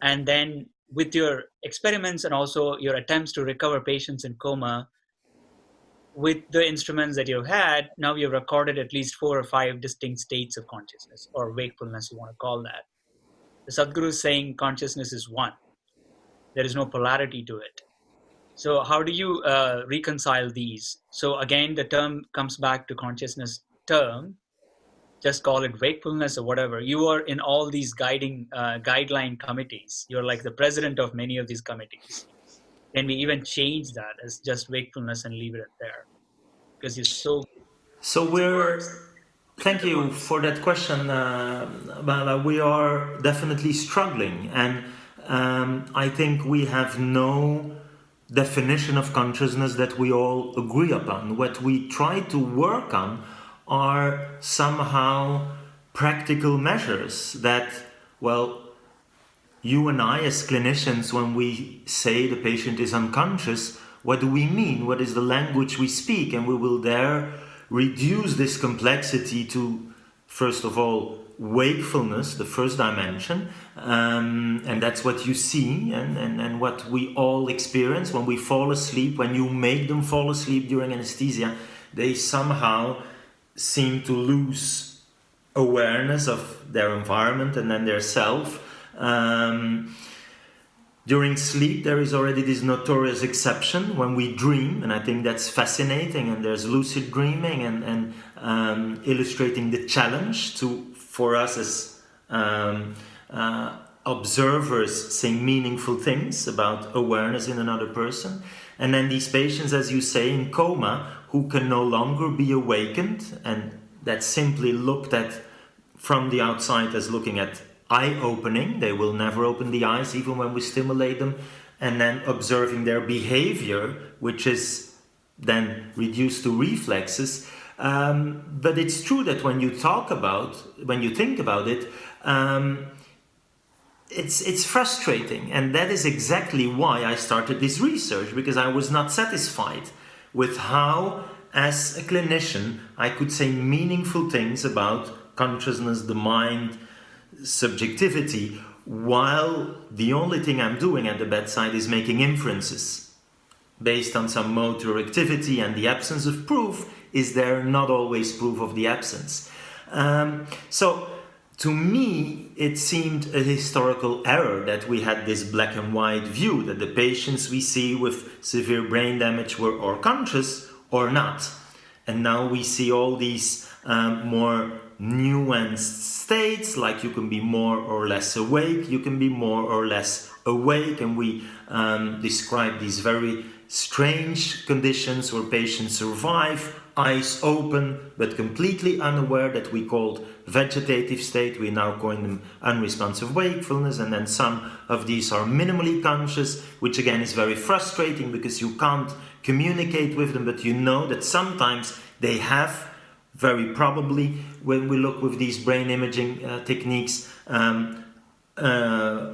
And then with your experiments and also your attempts to recover patients in coma, with the instruments that you've had, now you've recorded at least four or five distinct states of consciousness or wakefulness, you want to call that. The Sadhguru is saying consciousness is one there is no polarity to it. So how do you uh, reconcile these? So again, the term comes back to consciousness term, just call it wakefulness or whatever. You are in all these guiding uh, guideline committees. You're like the president of many of these committees. Can we even change that as just wakefulness and leave it there? Because you're so. So we're. Thank you for that question, uh, We are definitely struggling, and um, I think we have no definition of consciousness that we all agree upon. What we try to work on are somehow practical measures that, well, you and I as clinicians, when we say the patient is unconscious, what do we mean? What is the language we speak? And we will there reduce this complexity to, first of all, wakefulness, the first dimension, um, and that's what you see and, and, and what we all experience when we fall asleep, when you make them fall asleep during anesthesia, they somehow seem to lose awareness of their environment and then their self. Um, during sleep, there is already this notorious exception when we dream, and I think that's fascinating. And there's lucid dreaming and, and um, illustrating the challenge to for us as um, uh, observers saying meaningful things about awareness in another person. And then these patients, as you say, in coma, who can no longer be awakened, and that's simply looked at from the outside as looking at eye opening. They will never open the eyes, even when we stimulate them, and then observing their behavior, which is then reduced to reflexes. Um, but it's true that when you talk about, when you think about it, um, it's it's frustrating, and that is exactly why I started this research because I was not satisfied with how, as a clinician, I could say meaningful things about consciousness, the mind, subjectivity, while the only thing I'm doing at the bedside is making inferences based on some motor activity and the absence of proof is there not always proof of the absence. Um, so to me, it seemed a historical error that we had this black and white view that the patients we see with severe brain damage were or conscious or not. And now we see all these um, more nuanced states, like you can be more or less awake, you can be more or less awake, and we um, describe these very strange conditions where patients survive eyes open but completely unaware that we called vegetative state. We now call them unresponsive wakefulness and then some of these are minimally conscious which again is very frustrating because you can't communicate with them but you know that sometimes they have very probably when we look with these brain imaging uh, techniques um, uh,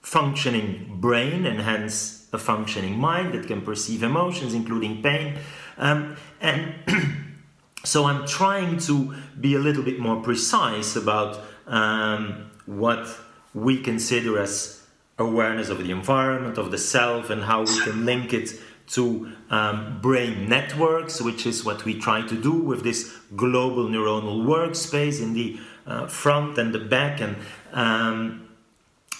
functioning brain and hence a functioning mind that can perceive emotions including pain. Um, and so I'm trying to be a little bit more precise about um, what we consider as awareness of the environment, of the self, and how we can link it to um, brain networks, which is what we try to do with this global neuronal workspace in the uh, front and the back, and um,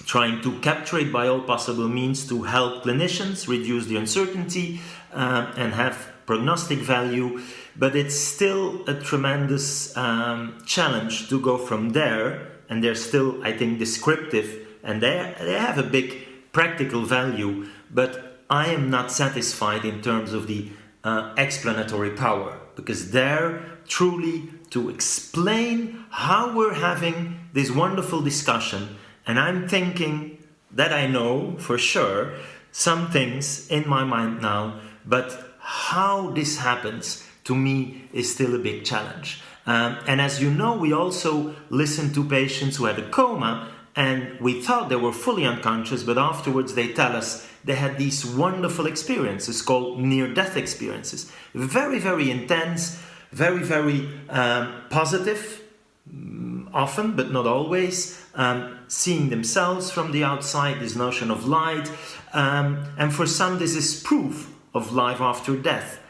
trying to capture it by all possible means to help clinicians reduce the uncertainty uh, and have prognostic value, but it's still a tremendous um, challenge to go from there. And they're still, I think, descriptive and they, they have a big practical value, but I am not satisfied in terms of the uh, explanatory power because they're truly to explain how we're having this wonderful discussion. And I'm thinking that I know for sure some things in my mind now, but how this happens to me is still a big challenge. Um, and as you know, we also listen to patients who had a coma and we thought they were fully unconscious, but afterwards they tell us they had these wonderful experiences called near-death experiences. Very, very intense, very, very um, positive, mm, often, but not always, um, seeing themselves from the outside, this notion of light. Um, and for some, this is proof of life after death.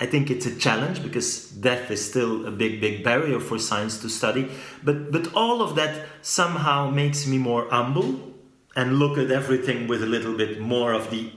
I think it's a challenge because death is still a big, big barrier for science to study. But, but all of that somehow makes me more humble and look at everything with a little bit more of the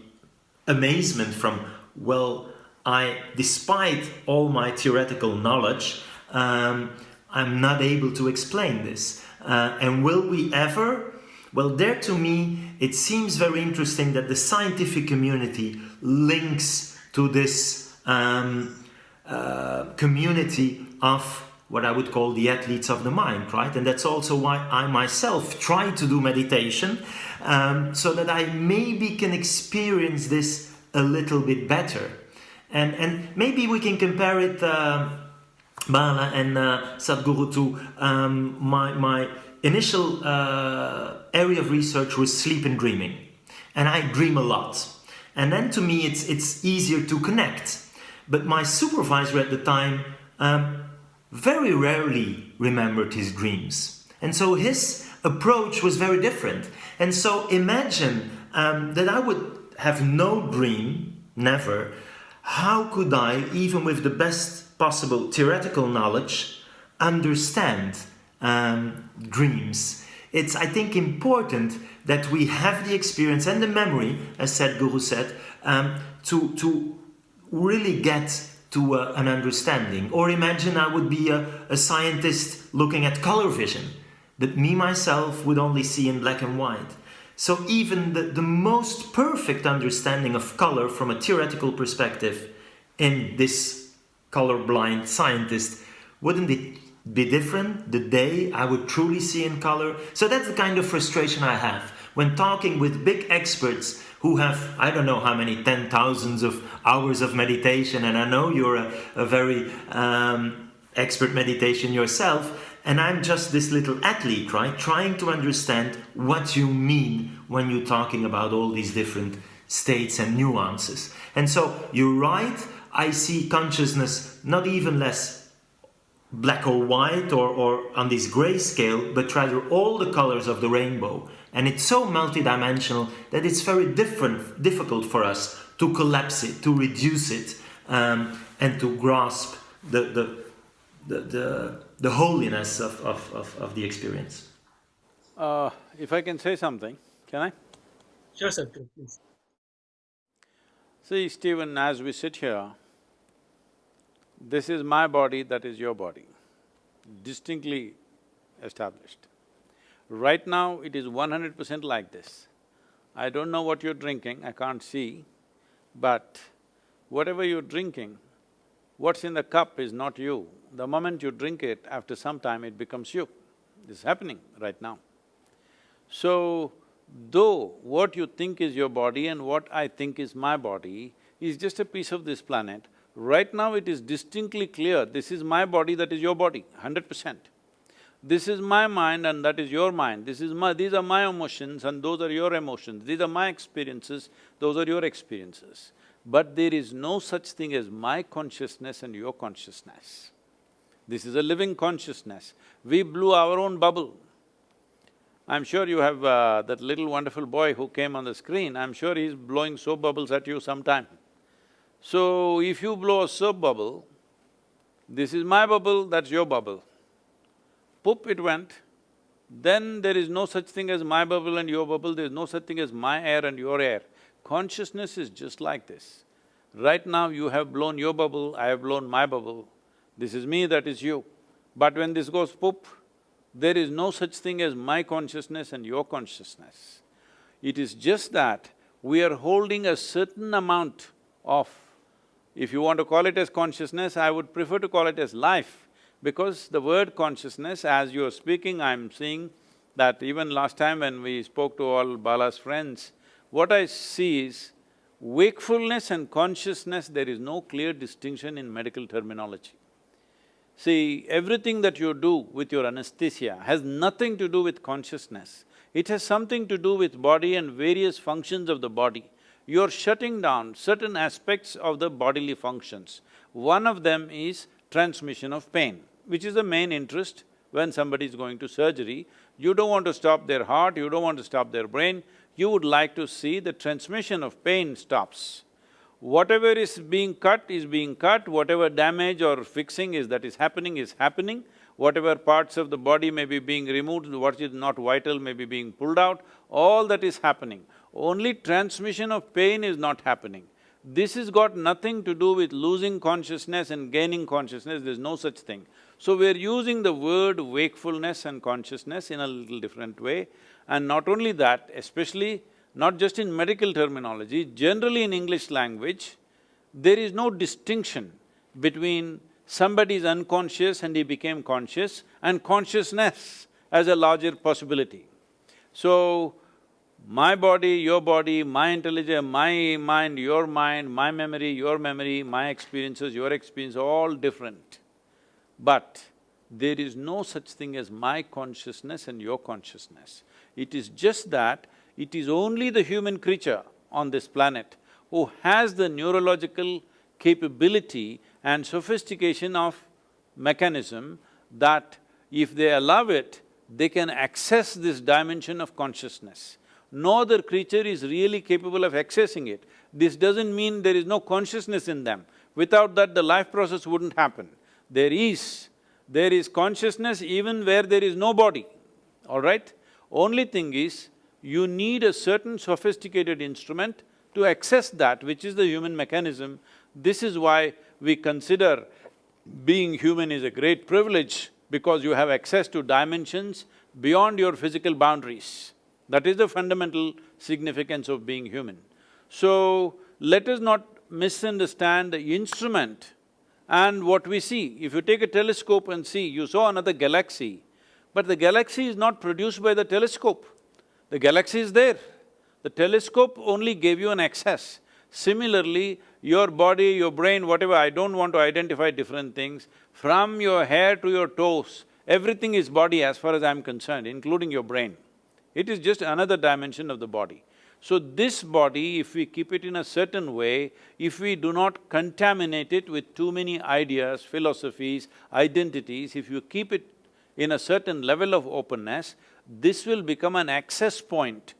amazement from, well, I, despite all my theoretical knowledge, um, I'm not able to explain this. Uh, and will we ever? Well, there to me, it seems very interesting that the scientific community links to this um, uh, community of what I would call the athletes of the mind, right? And that's also why I myself try to do meditation um, so that I maybe can experience this a little bit better. And, and maybe we can compare it, uh, Bala and uh, Sadhguru, to um, my, my initial uh, area of research was sleep and dreaming. And I dream a lot. And then to me, it's, it's easier to connect. But my supervisor at the time um, very rarely remembered his dreams. And so his approach was very different. And so imagine um, that I would have no dream, never. How could I, even with the best possible theoretical knowledge, understand um, dreams? It's, I think, important that we have the experience and the memory, as Sadhguru said, um, to, to really get to uh, an understanding. Or imagine I would be a, a scientist looking at color vision, but me myself would only see in black and white. So even the, the most perfect understanding of color from a theoretical perspective in this colorblind scientist, wouldn't it be different the day I would truly see in color? So that's the kind of frustration I have when talking with big experts who have, I don't know how many, ten thousands of hours of meditation, and I know you're a, a very um, expert meditation yourself, and I'm just this little athlete, right? Trying to understand what you mean when you're talking about all these different states and nuances. And so you're right, I see consciousness not even less black or white or, or on this gray scale, but rather all the colors of the rainbow. And it's so multidimensional that it's very different, difficult for us to collapse it, to reduce it, um, and to grasp the, the, the, the, the holiness of, of, of, of, the experience. Uh, if I can say something, can I? Sure, sir, please. See, Steven, as we sit here, this is my body, that is your body, distinctly established. Right now, it is one hundred percent like this. I don't know what you're drinking, I can't see, but whatever you're drinking, what's in the cup is not you. The moment you drink it, after some time it becomes you. This is happening right now. So, though what you think is your body and what I think is my body is just a piece of this planet, right now it is distinctly clear, this is my body, that is your body, hundred percent. This is my mind and that is your mind, this is my… these are my emotions and those are your emotions, these are my experiences, those are your experiences. But there is no such thing as my consciousness and your consciousness. This is a living consciousness. We blew our own bubble. I'm sure you have uh, that little wonderful boy who came on the screen, I'm sure he's blowing soap bubbles at you sometime. So, if you blow a soap bubble, this is my bubble, that's your bubble poop it went, then there is no such thing as my bubble and your bubble, there is no such thing as my air and your air. Consciousness is just like this. Right now you have blown your bubble, I have blown my bubble. This is me, that is you. But when this goes poop, there is no such thing as my consciousness and your consciousness. It is just that we are holding a certain amount of, if you want to call it as consciousness, I would prefer to call it as life. Because the word consciousness, as you're speaking, I'm seeing that even last time when we spoke to all Bala's friends, what I see is wakefulness and consciousness, there is no clear distinction in medical terminology. See, everything that you do with your anesthesia has nothing to do with consciousness. It has something to do with body and various functions of the body. You're shutting down certain aspects of the bodily functions. One of them is transmission of pain which is the main interest when somebody is going to surgery. You don't want to stop their heart, you don't want to stop their brain, you would like to see the transmission of pain stops. Whatever is being cut is being cut, whatever damage or fixing is that is happening is happening, whatever parts of the body may be being removed, what is not vital may be being pulled out, all that is happening. Only transmission of pain is not happening. This has got nothing to do with losing consciousness and gaining consciousness, there's no such thing. So we're using the word wakefulness and consciousness in a little different way. And not only that, especially not just in medical terminology, generally in English language, there is no distinction between somebody is unconscious and he became conscious and consciousness as a larger possibility. So, my body, your body, my intelligence, my mind, your mind, my memory, your memory, my experiences, your experience, all different. But there is no such thing as my consciousness and your consciousness. It is just that it is only the human creature on this planet who has the neurological capability and sophistication of mechanism that if they allow it, they can access this dimension of consciousness. No other creature is really capable of accessing it. This doesn't mean there is no consciousness in them. Without that, the life process wouldn't happen. There is, there is consciousness even where there is no body, all right? Only thing is, you need a certain sophisticated instrument to access that, which is the human mechanism. This is why we consider being human is a great privilege because you have access to dimensions beyond your physical boundaries. That is the fundamental significance of being human. So, let us not misunderstand the instrument and what we see. If you take a telescope and see, you saw another galaxy, but the galaxy is not produced by the telescope. The galaxy is there. The telescope only gave you an access. Similarly, your body, your brain, whatever, I don't want to identify different things, from your hair to your toes, everything is body as far as I'm concerned, including your brain. It is just another dimension of the body. So this body, if we keep it in a certain way, if we do not contaminate it with too many ideas, philosophies, identities, if you keep it in a certain level of openness, this will become an access point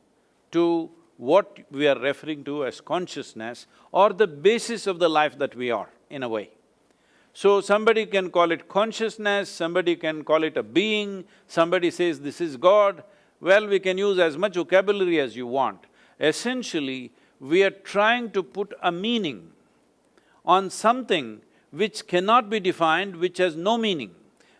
to what we are referring to as consciousness or the basis of the life that we are, in a way. So somebody can call it consciousness, somebody can call it a being, somebody says this is God, well, we can use as much vocabulary as you want. Essentially, we are trying to put a meaning on something which cannot be defined, which has no meaning.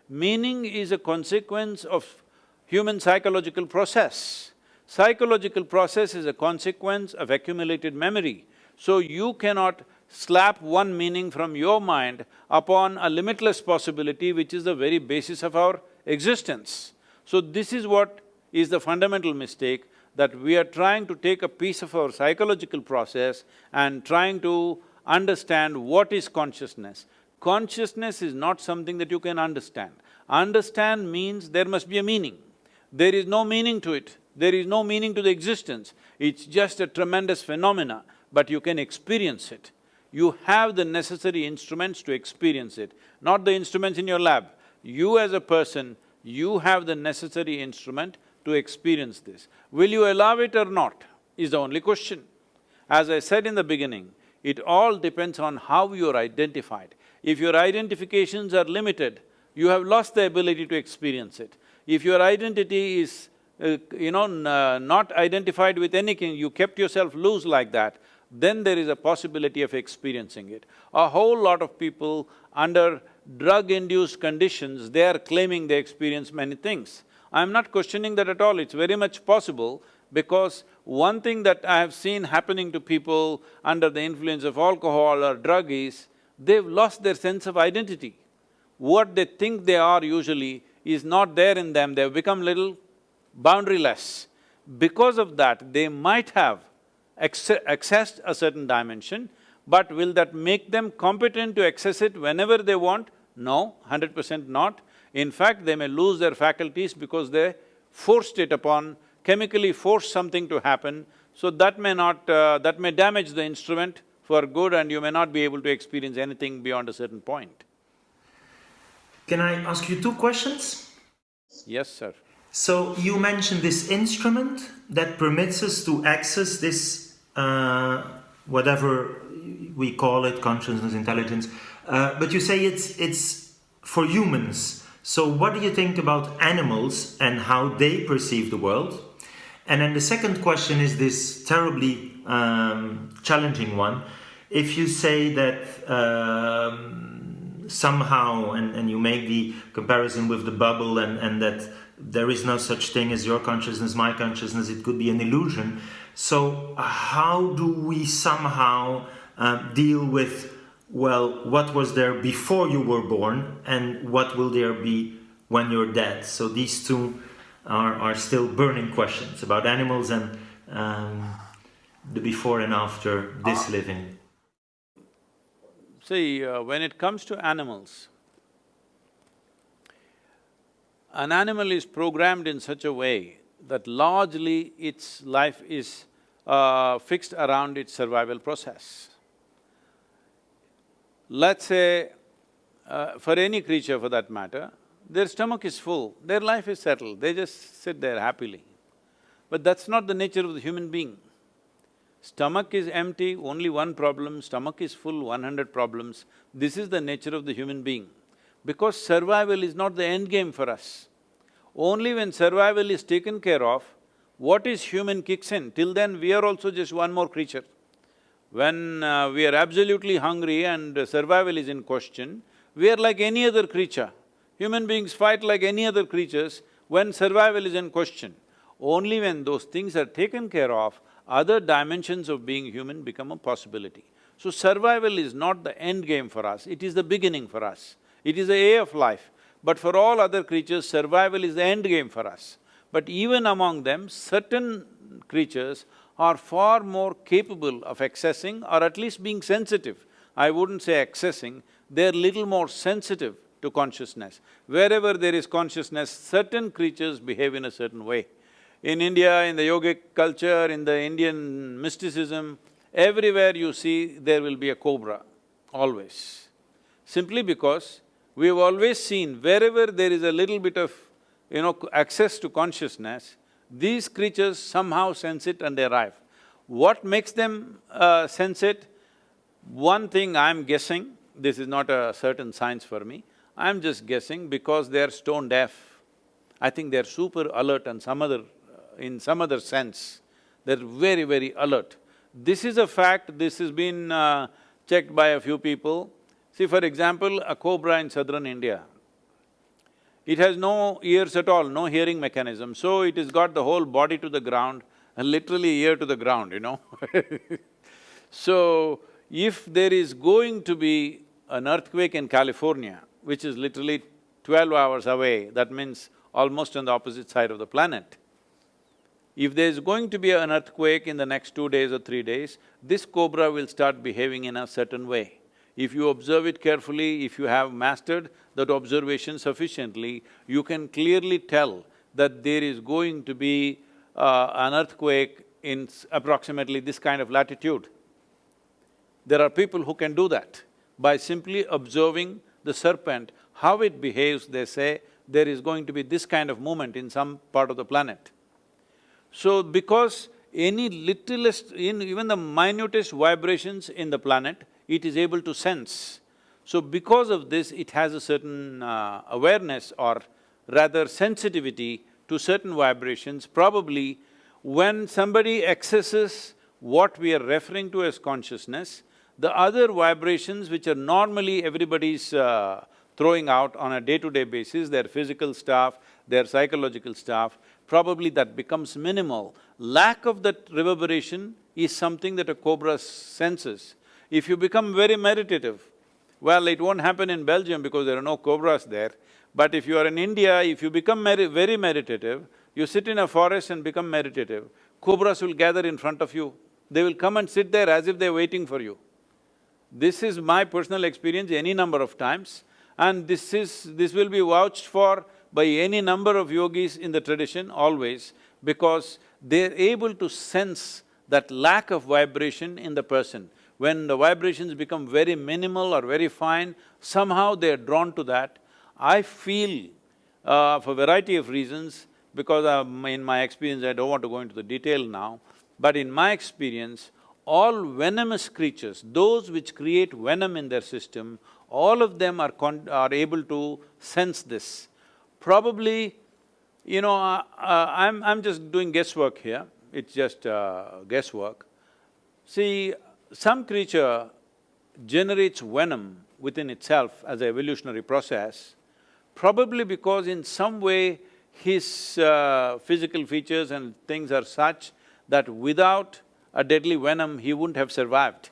Meaning is a consequence of human psychological process. Psychological process is a consequence of accumulated memory. So you cannot slap one meaning from your mind upon a limitless possibility which is the very basis of our existence. So this is what is the fundamental mistake that we are trying to take a piece of our psychological process and trying to understand what is consciousness. Consciousness is not something that you can understand. Understand means there must be a meaning. There is no meaning to it, there is no meaning to the existence. It's just a tremendous phenomena, but you can experience it. You have the necessary instruments to experience it, not the instruments in your lab. You as a person, you have the necessary instrument to experience this. Will you allow it or not, is the only question. As I said in the beginning, it all depends on how you're identified. If your identifications are limited, you have lost the ability to experience it. If your identity is, uh, you know, uh, not identified with anything, you kept yourself loose like that, then there is a possibility of experiencing it. A whole lot of people under drug-induced conditions, they are claiming they experience many things. I'm not questioning that at all, it's very much possible because one thing that I have seen happening to people under the influence of alcohol or drug is, they've lost their sense of identity. What they think they are usually is not there in them, they've become little boundaryless. Because of that, they might have accessed a certain dimension, but will that make them competent to access it whenever they want? No, hundred percent not. In fact, they may lose their faculties because they forced it upon, chemically forced something to happen, so that may not… Uh, that may damage the instrument for good and you may not be able to experience anything beyond a certain point. Can I ask you two questions? Yes, sir. So you mentioned this instrument that permits us to access this, uh, whatever we call it, consciousness, intelligence, uh, but you say it's, it's for humans. So what do you think about animals and how they perceive the world? And then the second question is this terribly um, challenging one. If you say that um, somehow, and, and you make the comparison with the bubble and, and that there is no such thing as your consciousness, my consciousness, it could be an illusion. So how do we somehow uh, deal with well, what was there before you were born and what will there be when you're dead? So these two are, are still burning questions about animals and um, the before and after this uh, living. See, uh, when it comes to animals, an animal is programmed in such a way that largely its life is uh, fixed around its survival process. Let's say, uh, for any creature for that matter, their stomach is full, their life is settled, they just sit there happily. But that's not the nature of the human being. Stomach is empty, only one problem, stomach is full, one hundred problems. This is the nature of the human being. Because survival is not the end game for us. Only when survival is taken care of, what is human kicks in. Till then, we are also just one more creature. When uh, we are absolutely hungry and survival is in question, we are like any other creature. Human beings fight like any other creatures when survival is in question. Only when those things are taken care of, other dimensions of being human become a possibility. So survival is not the end game for us, it is the beginning for us. It is the A of life. But for all other creatures, survival is the end game for us. But even among them, certain creatures are far more capable of accessing or at least being sensitive. I wouldn't say accessing, they're little more sensitive to consciousness. Wherever there is consciousness, certain creatures behave in a certain way. In India, in the yogic culture, in the Indian mysticism, everywhere you see there will be a cobra, always. Simply because we've always seen wherever there is a little bit of, you know, access to consciousness, these creatures somehow sense it and they arrive. What makes them uh, sense it? One thing I'm guessing, this is not a certain science for me, I'm just guessing because they're stone deaf. I think they're super alert and some other… in some other sense, they're very, very alert. This is a fact, this has been uh, checked by a few people. See, for example, a cobra in southern India, it has no ears at all, no hearing mechanism, so it has got the whole body to the ground and literally ear to the ground, you know So, if there is going to be an earthquake in California, which is literally twelve hours away, that means almost on the opposite side of the planet. If there's going to be an earthquake in the next two days or three days, this cobra will start behaving in a certain way. If you observe it carefully, if you have mastered that observation sufficiently, you can clearly tell that there is going to be uh, an earthquake in approximately this kind of latitude. There are people who can do that by simply observing the serpent, how it behaves, they say, there is going to be this kind of movement in some part of the planet. So, because any littlest, even the minutest vibrations in the planet, it is able to sense. So because of this, it has a certain uh, awareness or rather sensitivity to certain vibrations. Probably when somebody accesses what we are referring to as consciousness, the other vibrations which are normally everybody's uh, throwing out on a day-to-day -day basis, their physical stuff, their psychological stuff, probably that becomes minimal. Lack of that reverberation is something that a cobra senses. If you become very meditative, well, it won't happen in Belgium because there are no cobras there, but if you are in India, if you become very meditative, you sit in a forest and become meditative, cobras will gather in front of you. They will come and sit there as if they're waiting for you. This is my personal experience any number of times and this is… this will be vouched for by any number of yogis in the tradition always because they're able to sense that lack of vibration in the person. When the vibrations become very minimal or very fine, somehow they're drawn to that. I feel, uh, for a variety of reasons, because I'm, in my experience, I don't want to go into the detail now, but in my experience, all venomous creatures, those which create venom in their system, all of them are, are able to sense this. Probably, you know, uh, uh, I'm, I'm just doing guesswork here, it's just uh, guesswork. See, some creature generates venom within itself as an evolutionary process, probably because in some way his uh, physical features and things are such that without a deadly venom, he wouldn't have survived.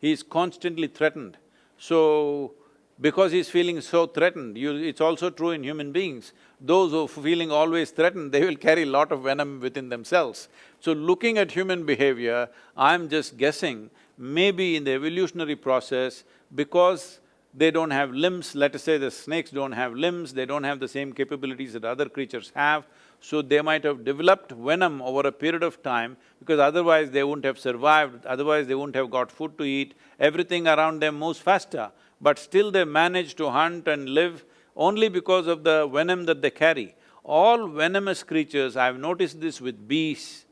He is constantly threatened. So, because he's feeling so threatened, you, it's also true in human beings. Those who are feeling always threatened, they will carry a lot of venom within themselves. So looking at human behavior, I'm just guessing, maybe in the evolutionary process, because they don't have limbs, let us say the snakes don't have limbs, they don't have the same capabilities that other creatures have, So they might have developed venom over a period of time because otherwise they wouldn't have survived, otherwise they wouldn't have got food to eat, everything around them moves faster. But still they manage to hunt and live only because of the venom that they carry. All venomous creatures, I've noticed this with bees,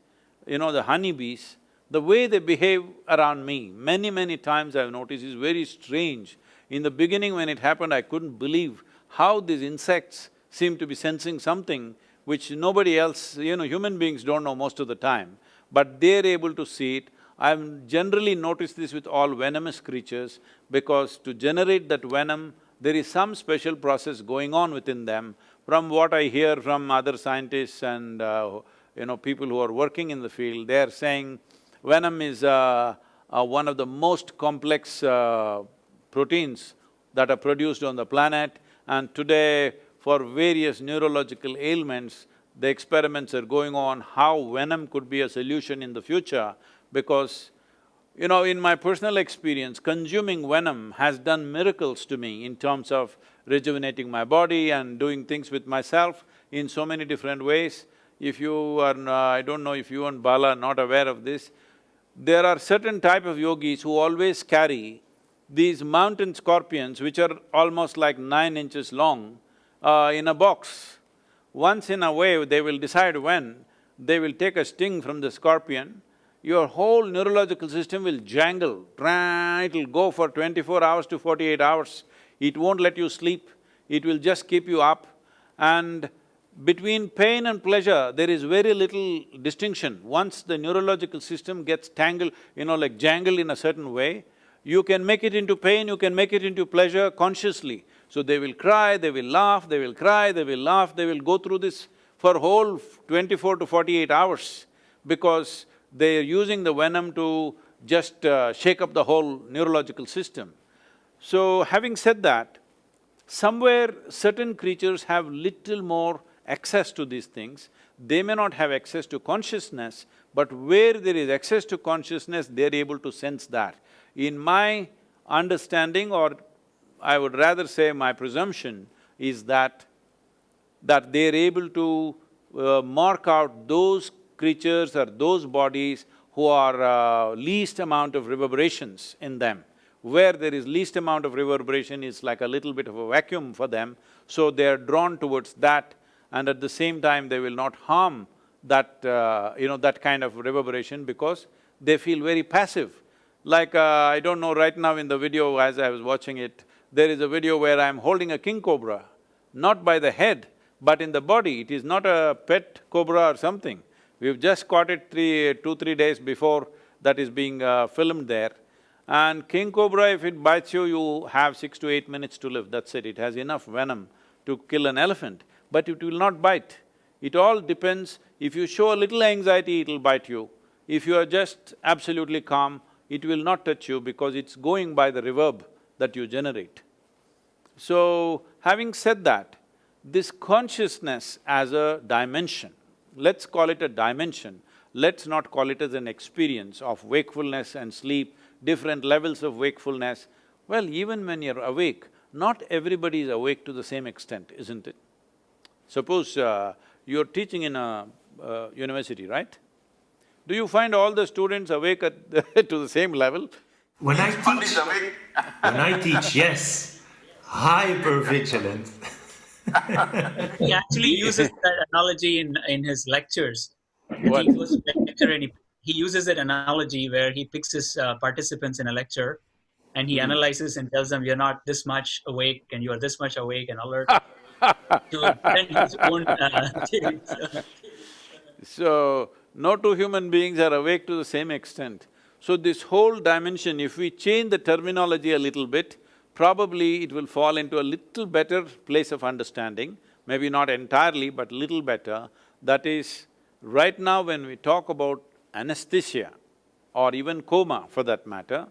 you know, the honeybees, the way they behave around me, many, many times I've noticed is very strange. In the beginning when it happened, I couldn't believe how these insects seem to be sensing something which nobody else, you know, human beings don't know most of the time, but they're able to see it. I've generally noticed this with all venomous creatures because to generate that venom, there is some special process going on within them. From what I hear from other scientists and uh, you know, people who are working in the field, they're saying venom is uh, uh, one of the most complex uh, proteins that are produced on the planet and today for various neurological ailments, the experiments are going on how venom could be a solution in the future because, you know, in my personal experience, consuming venom has done miracles to me in terms of rejuvenating my body and doing things with myself in so many different ways. If you are… I don't know if you and Bala are not aware of this, there are certain type of yogis who always carry these mountain scorpions which are almost like nine inches long uh, in a box. Once in a way, they will decide when, they will take a sting from the scorpion, your whole neurological system will jangle, it'll go for twenty-four hours to forty-eight hours. It won't let you sleep, it will just keep you up and between pain and pleasure, there is very little distinction. Once the neurological system gets tangled, you know, like jangled in a certain way, you can make it into pain, you can make it into pleasure consciously. So they will cry, they will laugh, they will cry, they will laugh, they will go through this for whole twenty-four to forty-eight hours because they are using the venom to just uh, shake up the whole neurological system. So having said that, somewhere certain creatures have little more access to these things, they may not have access to consciousness, but where there is access to consciousness, they're able to sense that. In my understanding or I would rather say my presumption is that, that they're able to uh, mark out those creatures or those bodies who are uh, least amount of reverberations in them. Where there is least amount of reverberation is like a little bit of a vacuum for them, so they're drawn towards that and at the same time they will not harm that, uh, you know, that kind of reverberation because they feel very passive. Like, uh, I don't know, right now in the video as I was watching it, there is a video where I'm holding a king cobra, not by the head, but in the body. It is not a pet cobra or something. We've just caught it three… two, three days before that is being uh, filmed there. And king cobra, if it bites you, you have six to eight minutes to live, that's it. It has enough venom to kill an elephant, but it will not bite. It all depends, if you show a little anxiety, it'll bite you. If you are just absolutely calm, it will not touch you because it's going by the reverb that you generate. So, having said that, this consciousness as a dimension, let's call it a dimension, let's not call it as an experience of wakefulness and sleep, different levels of wakefulness. Well, even when you're awake, not everybody is awake to the same extent, isn't it? Suppose uh, you're teaching in a uh, university, right? Do you find all the students awake at to the same level? When I teach, when I teach, yes, hyper vigilant. he actually uses that analogy in, in his lectures. What? He goes to lecture and he, he uses that analogy where he picks his uh, participants in a lecture and he mm. analyzes and tells them you're not this much awake and you're this much awake and alert to his own uh, So, no two human beings are awake to the same extent. So this whole dimension, if we change the terminology a little bit, probably it will fall into a little better place of understanding, maybe not entirely, but little better. That is, right now when we talk about anesthesia or even coma for that matter,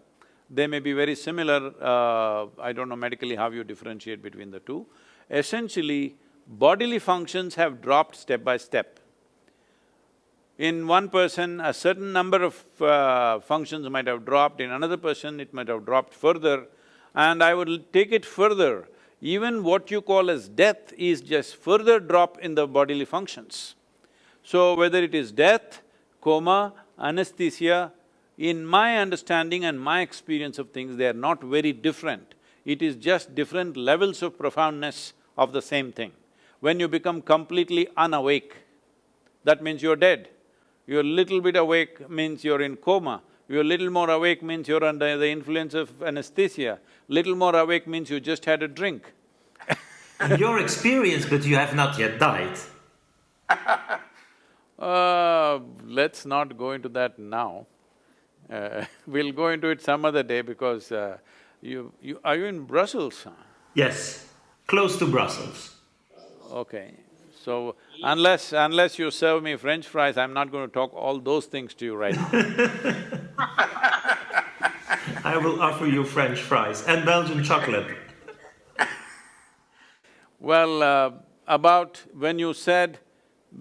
they may be very similar, uh, I don't know medically how you differentiate between the two. Essentially, bodily functions have dropped step by step. In one person, a certain number of uh, functions might have dropped, in another person it might have dropped further. And I would take it further, even what you call as death is just further drop in the bodily functions. So whether it is death, coma, anesthesia, in my understanding and my experience of things, they are not very different. It is just different levels of profoundness of the same thing. When you become completely unawake, that means you're dead. You're little bit awake means you're in coma. You're a little more awake means you're under the influence of anesthesia. Little more awake means you just had a drink. your experience, but you have not yet died. uh, let's not go into that now. Uh, we'll go into it some other day because uh, you… you… are you in Brussels? Yes, close to Brussels. Okay. So, unless… unless you serve me french fries, I'm not going to talk all those things to you right now I will offer you french fries and Belgian chocolate. Well, uh, about when you said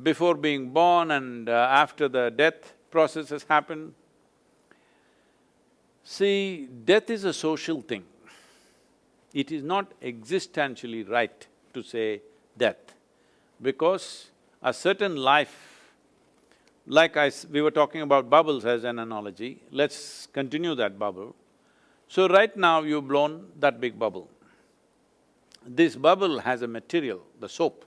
before being born and uh, after the death process has happened, see, death is a social thing. It is not existentially right to say death, because a certain life, like I… we were talking about bubbles as an analogy, let's continue that bubble. So right now you've blown that big bubble. This bubble has a material, the soap.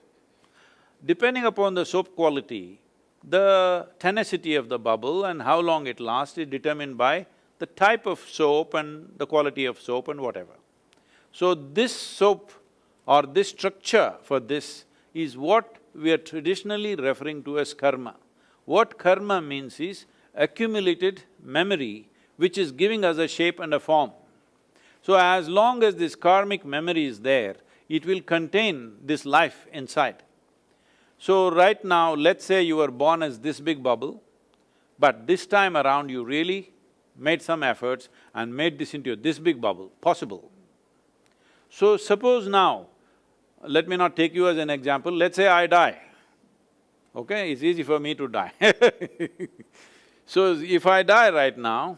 Depending upon the soap quality, the tenacity of the bubble and how long it lasts is determined by the type of soap and the quality of soap and whatever. So this soap or this structure for this is what we are traditionally referring to as karma. What karma means is accumulated memory which is giving us a shape and a form. So as long as this karmic memory is there, it will contain this life inside. So right now, let's say you were born as this big bubble, but this time around you really made some efforts and made this into this big bubble, possible. So suppose now, let me not take you as an example, let's say I die, okay? It's easy for me to die So if I die right now,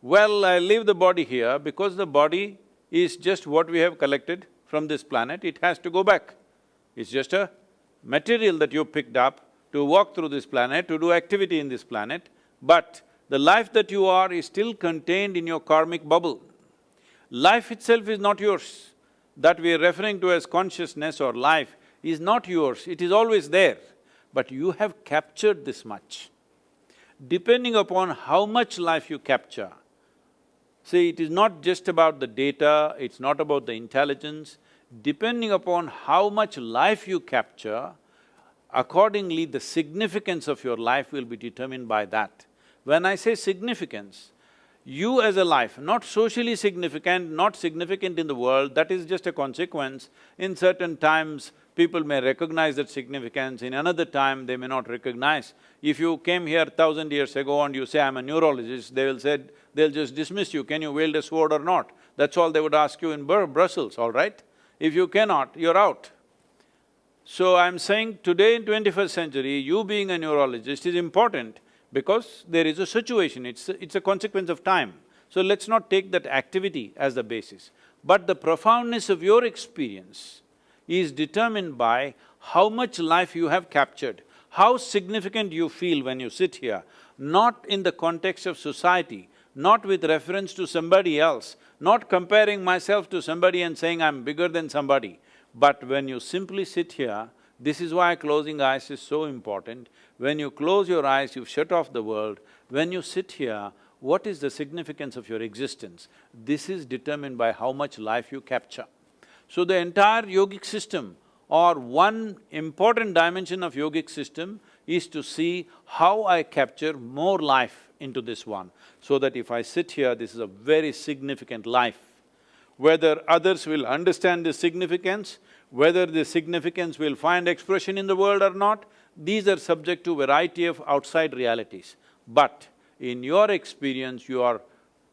well, I leave the body here because the body is just what we have collected from this planet, it has to go back. It's just a material that you picked up to walk through this planet, to do activity in this planet, but the life that you are is still contained in your karmic bubble. Life itself is not yours. That we are referring to as consciousness or life is not yours, it is always there, but you have captured this much. Depending upon how much life you capture, See, it is not just about the data, it's not about the intelligence. Depending upon how much life you capture, accordingly the significance of your life will be determined by that. When I say significance, you as a life, not socially significant, not significant in the world, that is just a consequence. In certain times, people may recognize that significance, in another time they may not recognize. If you came here thousand years ago and you say, I'm a neurologist, they will say, they'll just dismiss you, can you wield a sword or not? That's all they would ask you in Bur Brussels, all right? If you cannot, you're out. So I'm saying today in twenty-first century, you being a neurologist is important because there is a situation, it's a, it's a consequence of time. So let's not take that activity as the basis. But the profoundness of your experience is determined by how much life you have captured, how significant you feel when you sit here, not in the context of society, not with reference to somebody else, not comparing myself to somebody and saying I'm bigger than somebody, but when you simply sit here, this is why closing eyes is so important. When you close your eyes, you've shut off the world. When you sit here, what is the significance of your existence? This is determined by how much life you capture. So the entire yogic system or one important dimension of yogic system is to see how I capture more life into this one, so that if I sit here, this is a very significant life. Whether others will understand the significance, whether the significance will find expression in the world or not, these are subject to variety of outside realities. But in your experience, you are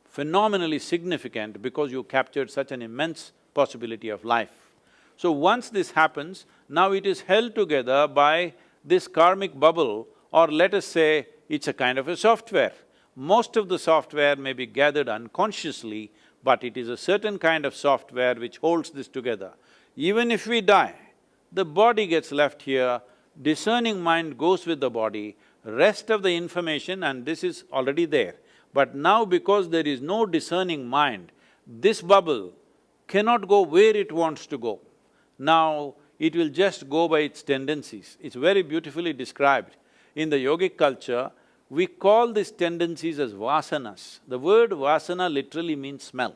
phenomenally significant because you captured such an immense possibility of life. So once this happens, now it is held together by this karmic bubble or let us say it's a kind of a software. Most of the software may be gathered unconsciously, but it is a certain kind of software which holds this together. Even if we die, the body gets left here, discerning mind goes with the body, rest of the information and this is already there. But now because there is no discerning mind, this bubble cannot go where it wants to go. Now, it will just go by its tendencies. It's very beautifully described. In the yogic culture, we call these tendencies as vasanas. The word vasana literally means smell.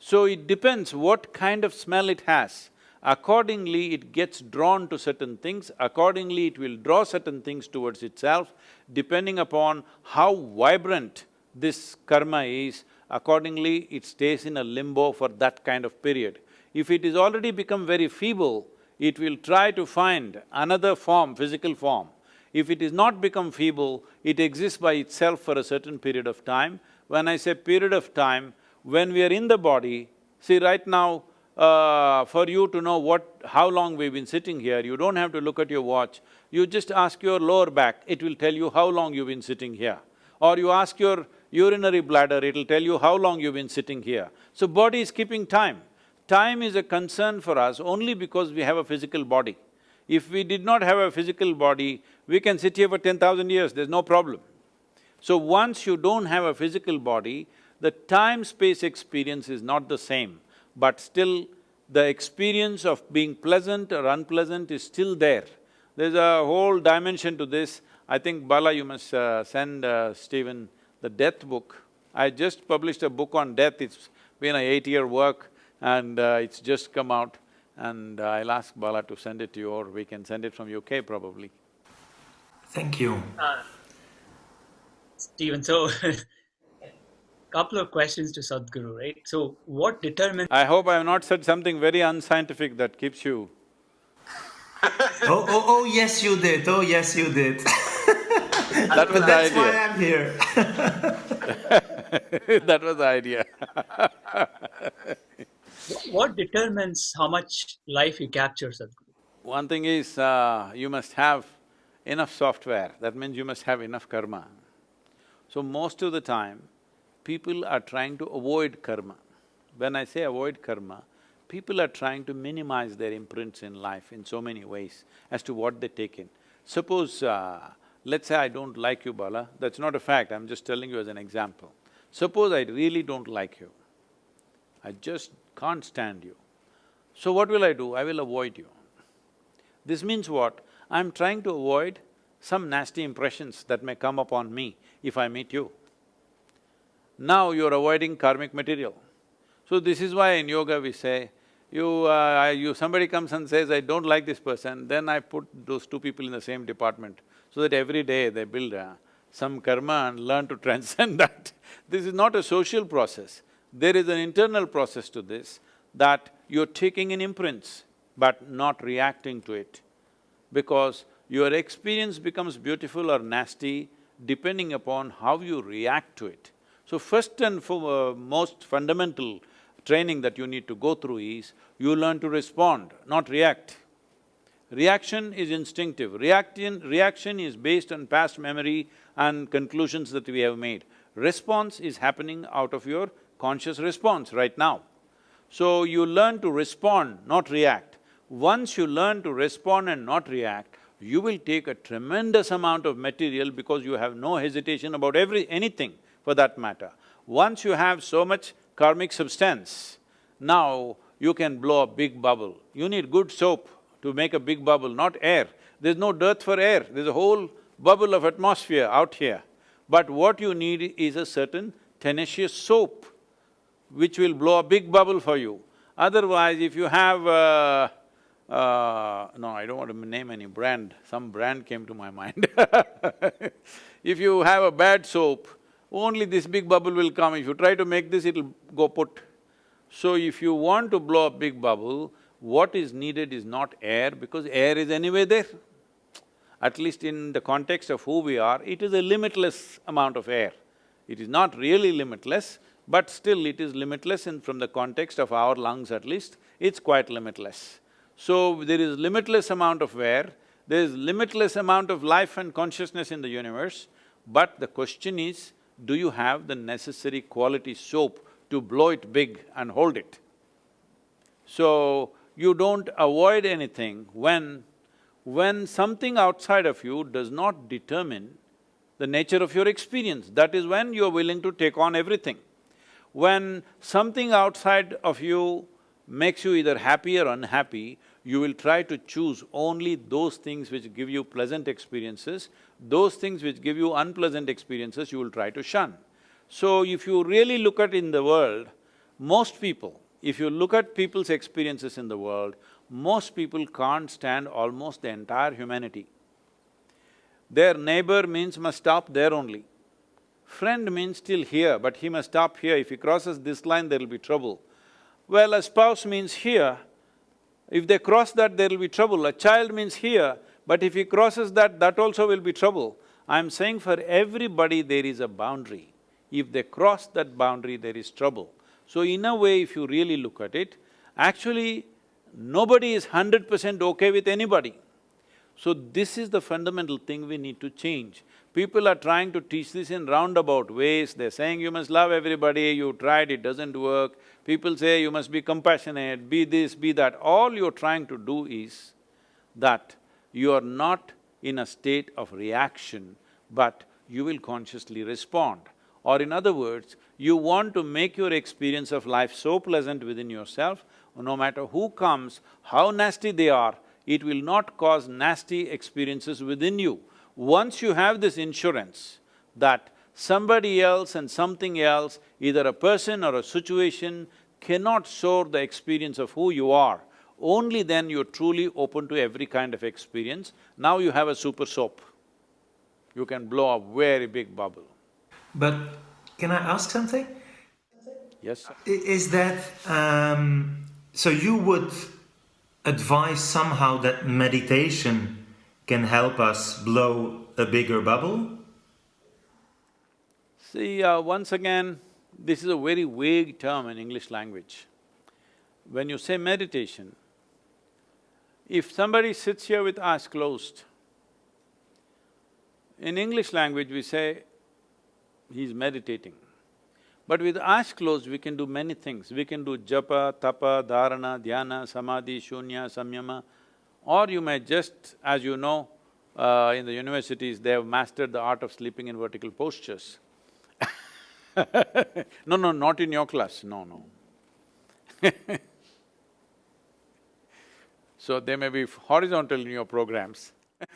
So it depends what kind of smell it has. Accordingly, it gets drawn to certain things, accordingly it will draw certain things towards itself, depending upon how vibrant this karma is, accordingly it stays in a limbo for that kind of period. If it is already become very feeble, it will try to find another form, physical form. If it is not become feeble, it exists by itself for a certain period of time. When I say period of time, when we are in the body, see right now, uh, for you to know what… how long we've been sitting here, you don't have to look at your watch. You just ask your lower back, it will tell you how long you've been sitting here. Or you ask your urinary bladder, it'll tell you how long you've been sitting here. So body is keeping time. Time is a concern for us only because we have a physical body. If we did not have a physical body, we can sit here for ten thousand years, there's no problem. So once you don't have a physical body, the time-space experience is not the same, but still the experience of being pleasant or unpleasant is still there. There's a whole dimension to this. I think Bala, you must uh, send uh, Steven the death book. I just published a book on death, it's been a eight-year work and uh, it's just come out and uh, I'll ask Bala to send it to you or we can send it from UK probably. Thank you. Uh, Steven, so couple of questions to Sadhguru, right? So what determines… I hope I have not said something very unscientific that keeps you oh, oh, oh, yes you did, oh, yes you did. that was the idea. why I'm here. that was the idea What determines how much life you capture, Sadhguru? One thing is, uh, you must have enough software, that means you must have enough karma. So most of the time, people are trying to avoid karma. When I say avoid karma, people are trying to minimize their imprints in life in so many ways as to what they take in. Suppose, uh, let's say I don't like you, Bala, that's not a fact, I'm just telling you as an example. Suppose I really don't like you, I just can't stand you. So what will I do? I will avoid you. This means what? I'm trying to avoid some nasty impressions that may come upon me if I meet you. Now you're avoiding karmic material. So this is why in yoga we say, you… Uh, you… somebody comes and says, I don't like this person, then I put those two people in the same department so that every day they build uh, some karma and learn to transcend that. this is not a social process. There is an internal process to this that you're taking in imprints but not reacting to it because your experience becomes beautiful or nasty depending upon how you react to it. So first and foremost uh, fundamental training that you need to go through is, you learn to respond, not react. Reaction is instinctive, reaction… reaction is based on past memory and conclusions that we have made. Response is happening out of your conscious response right now. So you learn to respond, not react. Once you learn to respond and not react, you will take a tremendous amount of material because you have no hesitation about every… anything for that matter. Once you have so much karmic substance, now you can blow a big bubble. You need good soap to make a big bubble, not air. There's no dearth for air, there's a whole bubble of atmosphere out here. But what you need is a certain tenacious soap which will blow a big bubble for you. Otherwise, if you have uh, uh, no, I don't want to name any brand, some brand came to my mind If you have a bad soap, only this big bubble will come. If you try to make this, it'll go put. So if you want to blow a big bubble, what is needed is not air, because air is anyway there. At least in the context of who we are, it is a limitless amount of air. It is not really limitless, but still it is limitless in from the context of our lungs at least, it's quite limitless. So there is limitless amount of air, there is limitless amount of life and consciousness in the universe, but the question is, do you have the necessary quality soap to blow it big and hold it? So, you don't avoid anything when… when something outside of you does not determine the nature of your experience, that is when you're willing to take on everything. When something outside of you makes you either happy or unhappy, you will try to choose only those things which give you pleasant experiences, those things which give you unpleasant experiences, you will try to shun. So if you really look at in the world, most people, if you look at people's experiences in the world, most people can't stand almost the entire humanity. Their neighbor means must stop there only. Friend means still here, but he must stop here. If he crosses this line, there'll be trouble. Well, a spouse means here. If they cross that, there'll be trouble. A child means here, but if he crosses that, that also will be trouble. I'm saying for everybody there is a boundary. If they cross that boundary, there is trouble. So in a way, if you really look at it, actually nobody is hundred percent okay with anybody. So this is the fundamental thing we need to change. People are trying to teach this in roundabout ways, they're saying you must love everybody, you tried, it doesn't work. People say you must be compassionate, be this, be that. All you're trying to do is that you are not in a state of reaction, but you will consciously respond. Or in other words, you want to make your experience of life so pleasant within yourself, no matter who comes, how nasty they are, it will not cause nasty experiences within you. Once you have this insurance that somebody else and something else, either a person or a situation, cannot soar the experience of who you are, only then you're truly open to every kind of experience. Now you have a super soap. You can blow a very big bubble. But can I ask something? Yes, sir. Is that… Um, so you would advise somehow that meditation can help us blow a bigger bubble? See, uh, once again, this is a very vague term in English language. When you say meditation, if somebody sits here with eyes closed, in English language we say, he's meditating. But with eyes closed, we can do many things. We can do japa, tapa, dharana, dhyana, samadhi, shunya, samyama, or you may just, as you know, uh, in the universities, they have mastered the art of sleeping in vertical postures. no, no, not in your class, no, no. so they may be horizontal in your programs.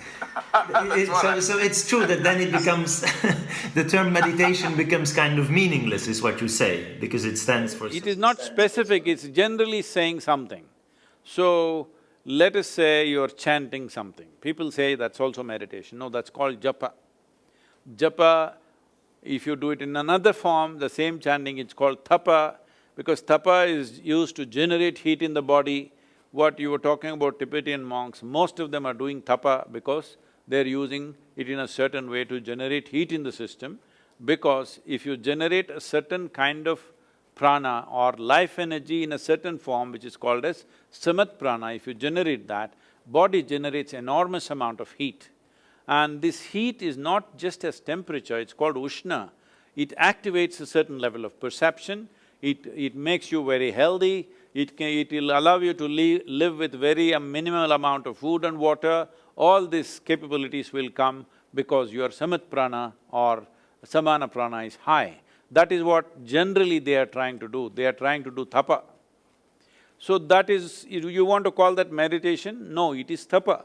It, so, so it's true that then it becomes the term meditation becomes kind of meaningless is what you say because it stands for it is not specific it's generally saying something. So let us say you're chanting something. People say that's also meditation. No that's called japa. Japa if you do it in another form the same chanting it's called tapa because tapa is used to generate heat in the body what you were talking about Tibetan monks, most of them are doing tapa because they're using it in a certain way to generate heat in the system because if you generate a certain kind of prana or life energy in a certain form which is called as samat prana, if you generate that, body generates enormous amount of heat. And this heat is not just as temperature, it's called ushna. It activates a certain level of perception, it… it makes you very healthy, it can… it will allow you to live, live with very a minimal amount of food and water, all these capabilities will come because your samat prana or samana prana is high. That is what generally they are trying to do, they are trying to do tapa. So that is… you want to call that meditation? No, it is tapa.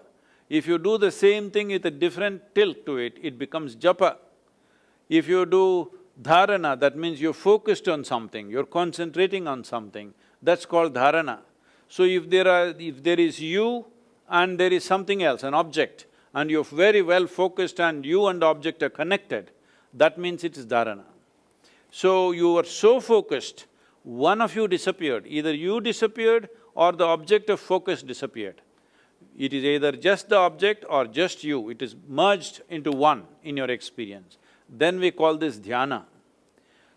If you do the same thing with a different tilt to it, it becomes japa. If you do dharana, that means you're focused on something, you're concentrating on something, that's called dharana. So if there are… if there is you and there is something else, an object, and you're very well focused and you and the object are connected, that means it is dharana. So you were so focused, one of you disappeared, either you disappeared or the object of focus disappeared. It is either just the object or just you, it is merged into one in your experience. Then we call this dhyana.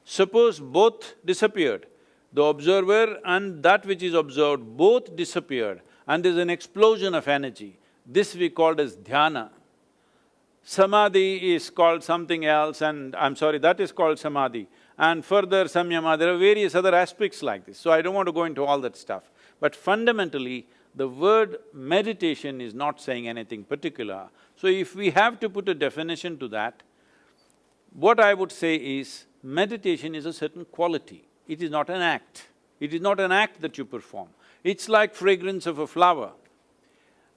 Suppose both disappeared, the observer and that which is observed both disappeared and there's an explosion of energy. This we called as dhyana. Samadhi is called something else and I'm sorry, that is called samadhi. And further samyama, there are various other aspects like this, so I don't want to go into all that stuff. But fundamentally, The word meditation is not saying anything particular. So if we have to put a definition to that, what I would say is, meditation is a certain quality, it is not an act. It is not an act that you perform. It's like fragrance of a flower.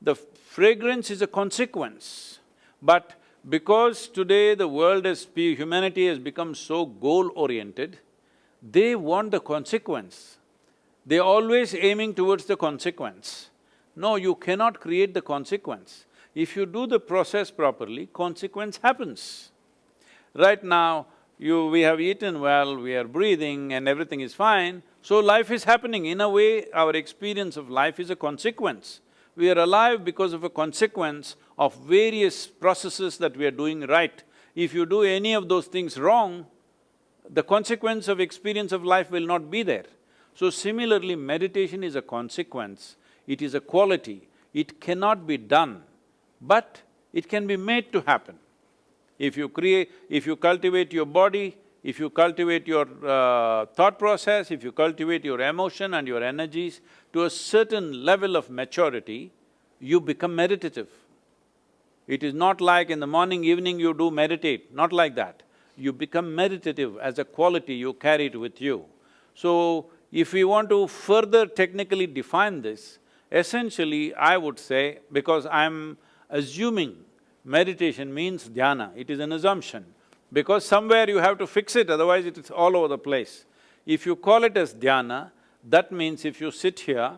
The fragrance is a consequence, but because today the world has… humanity has become so goal-oriented, they want the consequence. They're always aiming towards the consequence. No, you cannot create the consequence. If you do the process properly, consequence happens. Right now, you… we have eaten well, we are breathing and everything is fine, so life is happening. In a way, our experience of life is a consequence. We are alive because of a consequence of various processes that we are doing right. If you do any of those things wrong, the consequence of experience of life will not be there. So similarly, meditation is a consequence, it is a quality, it cannot be done, but it can be made to happen. If you create… if you cultivate your body, if you cultivate your uh, thought process, if you cultivate your emotion and your energies to a certain level of maturity, you become meditative. It is not like in the morning, evening you do meditate, not like that. You become meditative as a quality, you carry it with you. So, if we want to further technically define this, essentially I would say, because I'm assuming meditation means dhyana, it is an assumption, because somewhere you have to fix it, otherwise it is all over the place. If you call it as dhyana, that means if you sit here,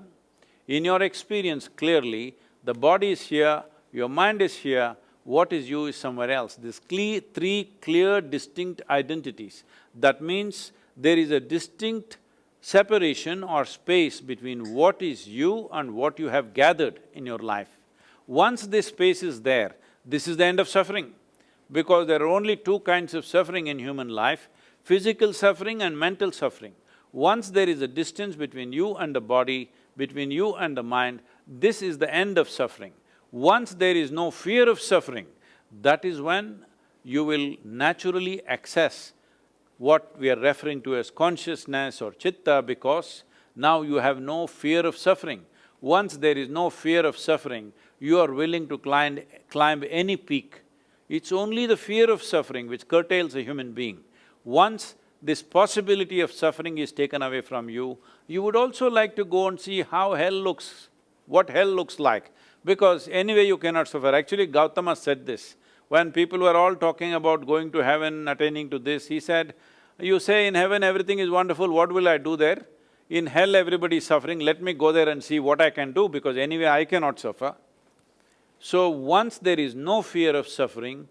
in your experience clearly, the body is here, your mind is here, what is you is somewhere else. These cle three clear distinct identities. That means there is a distinct separation or space between what is you and what you have gathered in your life. Once this space is there, this is the end of suffering. Because there are only two kinds of suffering in human life, physical suffering and mental suffering. Once there is a distance between you and the body, between you and the mind, this is the end of suffering. Once there is no fear of suffering, that is when you will naturally access what we are referring to as consciousness or chitta because now you have no fear of suffering. Once there is no fear of suffering, you are willing to climb, climb any peak. It's only the fear of suffering which curtails a human being. Once this possibility of suffering is taken away from you, you would also like to go and see how hell looks, what hell looks like, because anyway you cannot suffer. Actually, Gautama said this. When people were all talking about going to heaven, attaining to this, he said, you say in heaven everything is wonderful, what will I do there? In hell everybody is suffering, let me go there and see what I can do because anyway I cannot suffer. So once there is no fear of suffering,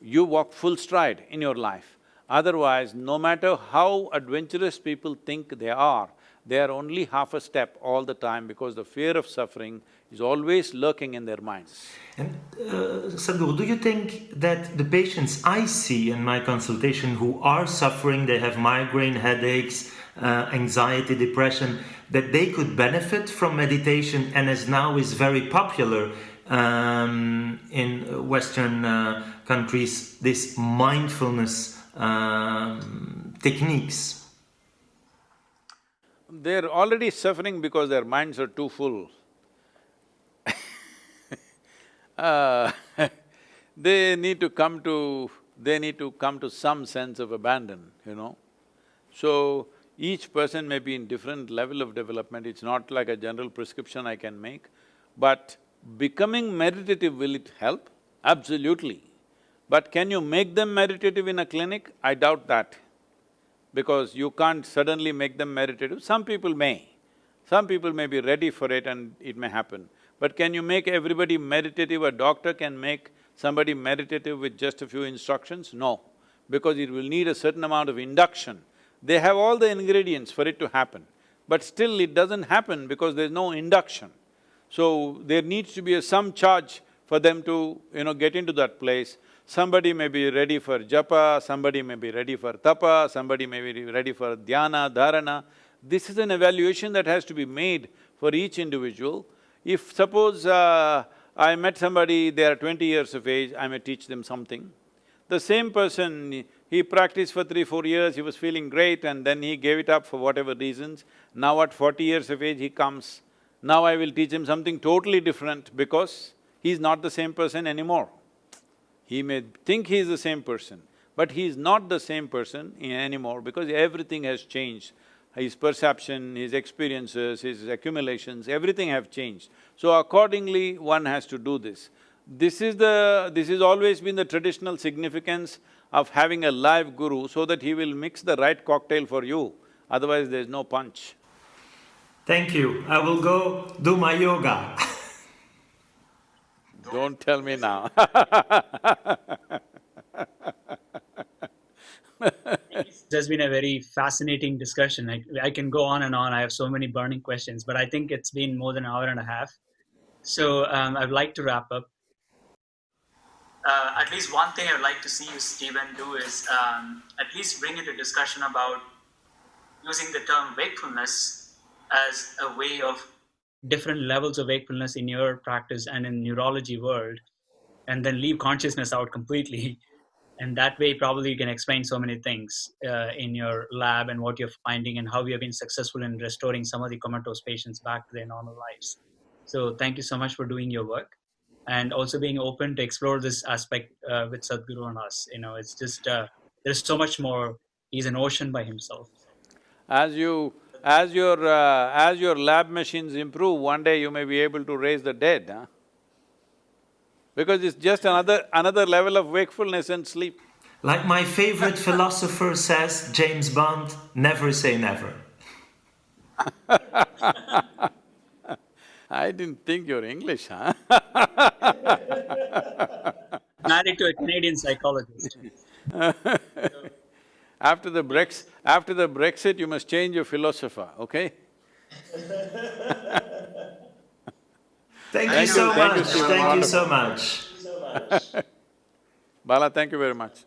you walk full stride in your life. Otherwise, no matter how adventurous people think they are, they are only half a step all the time because the fear of suffering is always lurking in their minds. And uh, Sadhguru, do you think that the patients I see in my consultation who are suffering, they have migraine, headaches, uh, anxiety, depression, that they could benefit from meditation and as now is very popular um, in Western uh, countries, this mindfulness um, techniques? They're already suffering because their minds are too full. uh, they need to come to… they need to come to some sense of abandon, you know. So, each person may be in different level of development, it's not like a general prescription I can make, but becoming meditative, will it help? Absolutely. But can you make them meditative in a clinic? I doubt that because you can't suddenly make them meditative. Some people may, some people may be ready for it and it may happen. But can you make everybody meditative? A doctor can make somebody meditative with just a few instructions? No, because it will need a certain amount of induction. They have all the ingredients for it to happen, but still it doesn't happen because there's no induction. So there needs to be a some charge for them to, you know, get into that place. Somebody may be ready for japa, somebody may be ready for tapa, somebody may be ready for dhyana, dharana. This is an evaluation that has to be made for each individual. If suppose uh, I met somebody, they are twenty years of age, I may teach them something. The same person, he practiced for three, four years, he was feeling great and then he gave it up for whatever reasons. Now at forty years of age, he comes, Now I will teach him something totally different because he's not the same person anymore. He may think he is the same person, but he is not the same person anymore because everything has changed. His perception, his experiences, his accumulations, everything have changed. So accordingly, one has to do this. This is the… this has always been the traditional significance of having a live guru so that he will mix the right cocktail for you, otherwise there's no punch. Thank you. I will go do my yoga. Don't tell me now There's been a very fascinating discussion. I, I can go on and on. I have so many burning questions, but I think it's been more than an hour and a half. So um, I'd like to wrap up. Uh, at least one thing I'd like to see you, Steven, do is um, at least bring into discussion about using the term wakefulness as a way of different levels of wakefulness in your practice and in neurology world, and then leave consciousness out completely. And that way, probably you can explain so many things uh, in your lab and what you're finding and how you have been successful in restoring some of the comatose patients back to their normal lives. So, thank you so much for doing your work and also being open to explore this aspect uh, with Sadhguru and us. You know, it's just uh, there's so much more. He's an ocean by himself. As you… as your… Uh, as your lab machines improve, one day you may be able to raise the dead, huh? Because it's just another… another level of wakefulness and sleep. Like my favorite philosopher says, James Bond, never say never. I didn't think you're English, huh? Married to a Canadian psychologist. After the Brex… after the Brexit, you must change your philosopher, okay? Thank, Thank you so you, thank you, much. Thank you so much. Bala, thank you very much.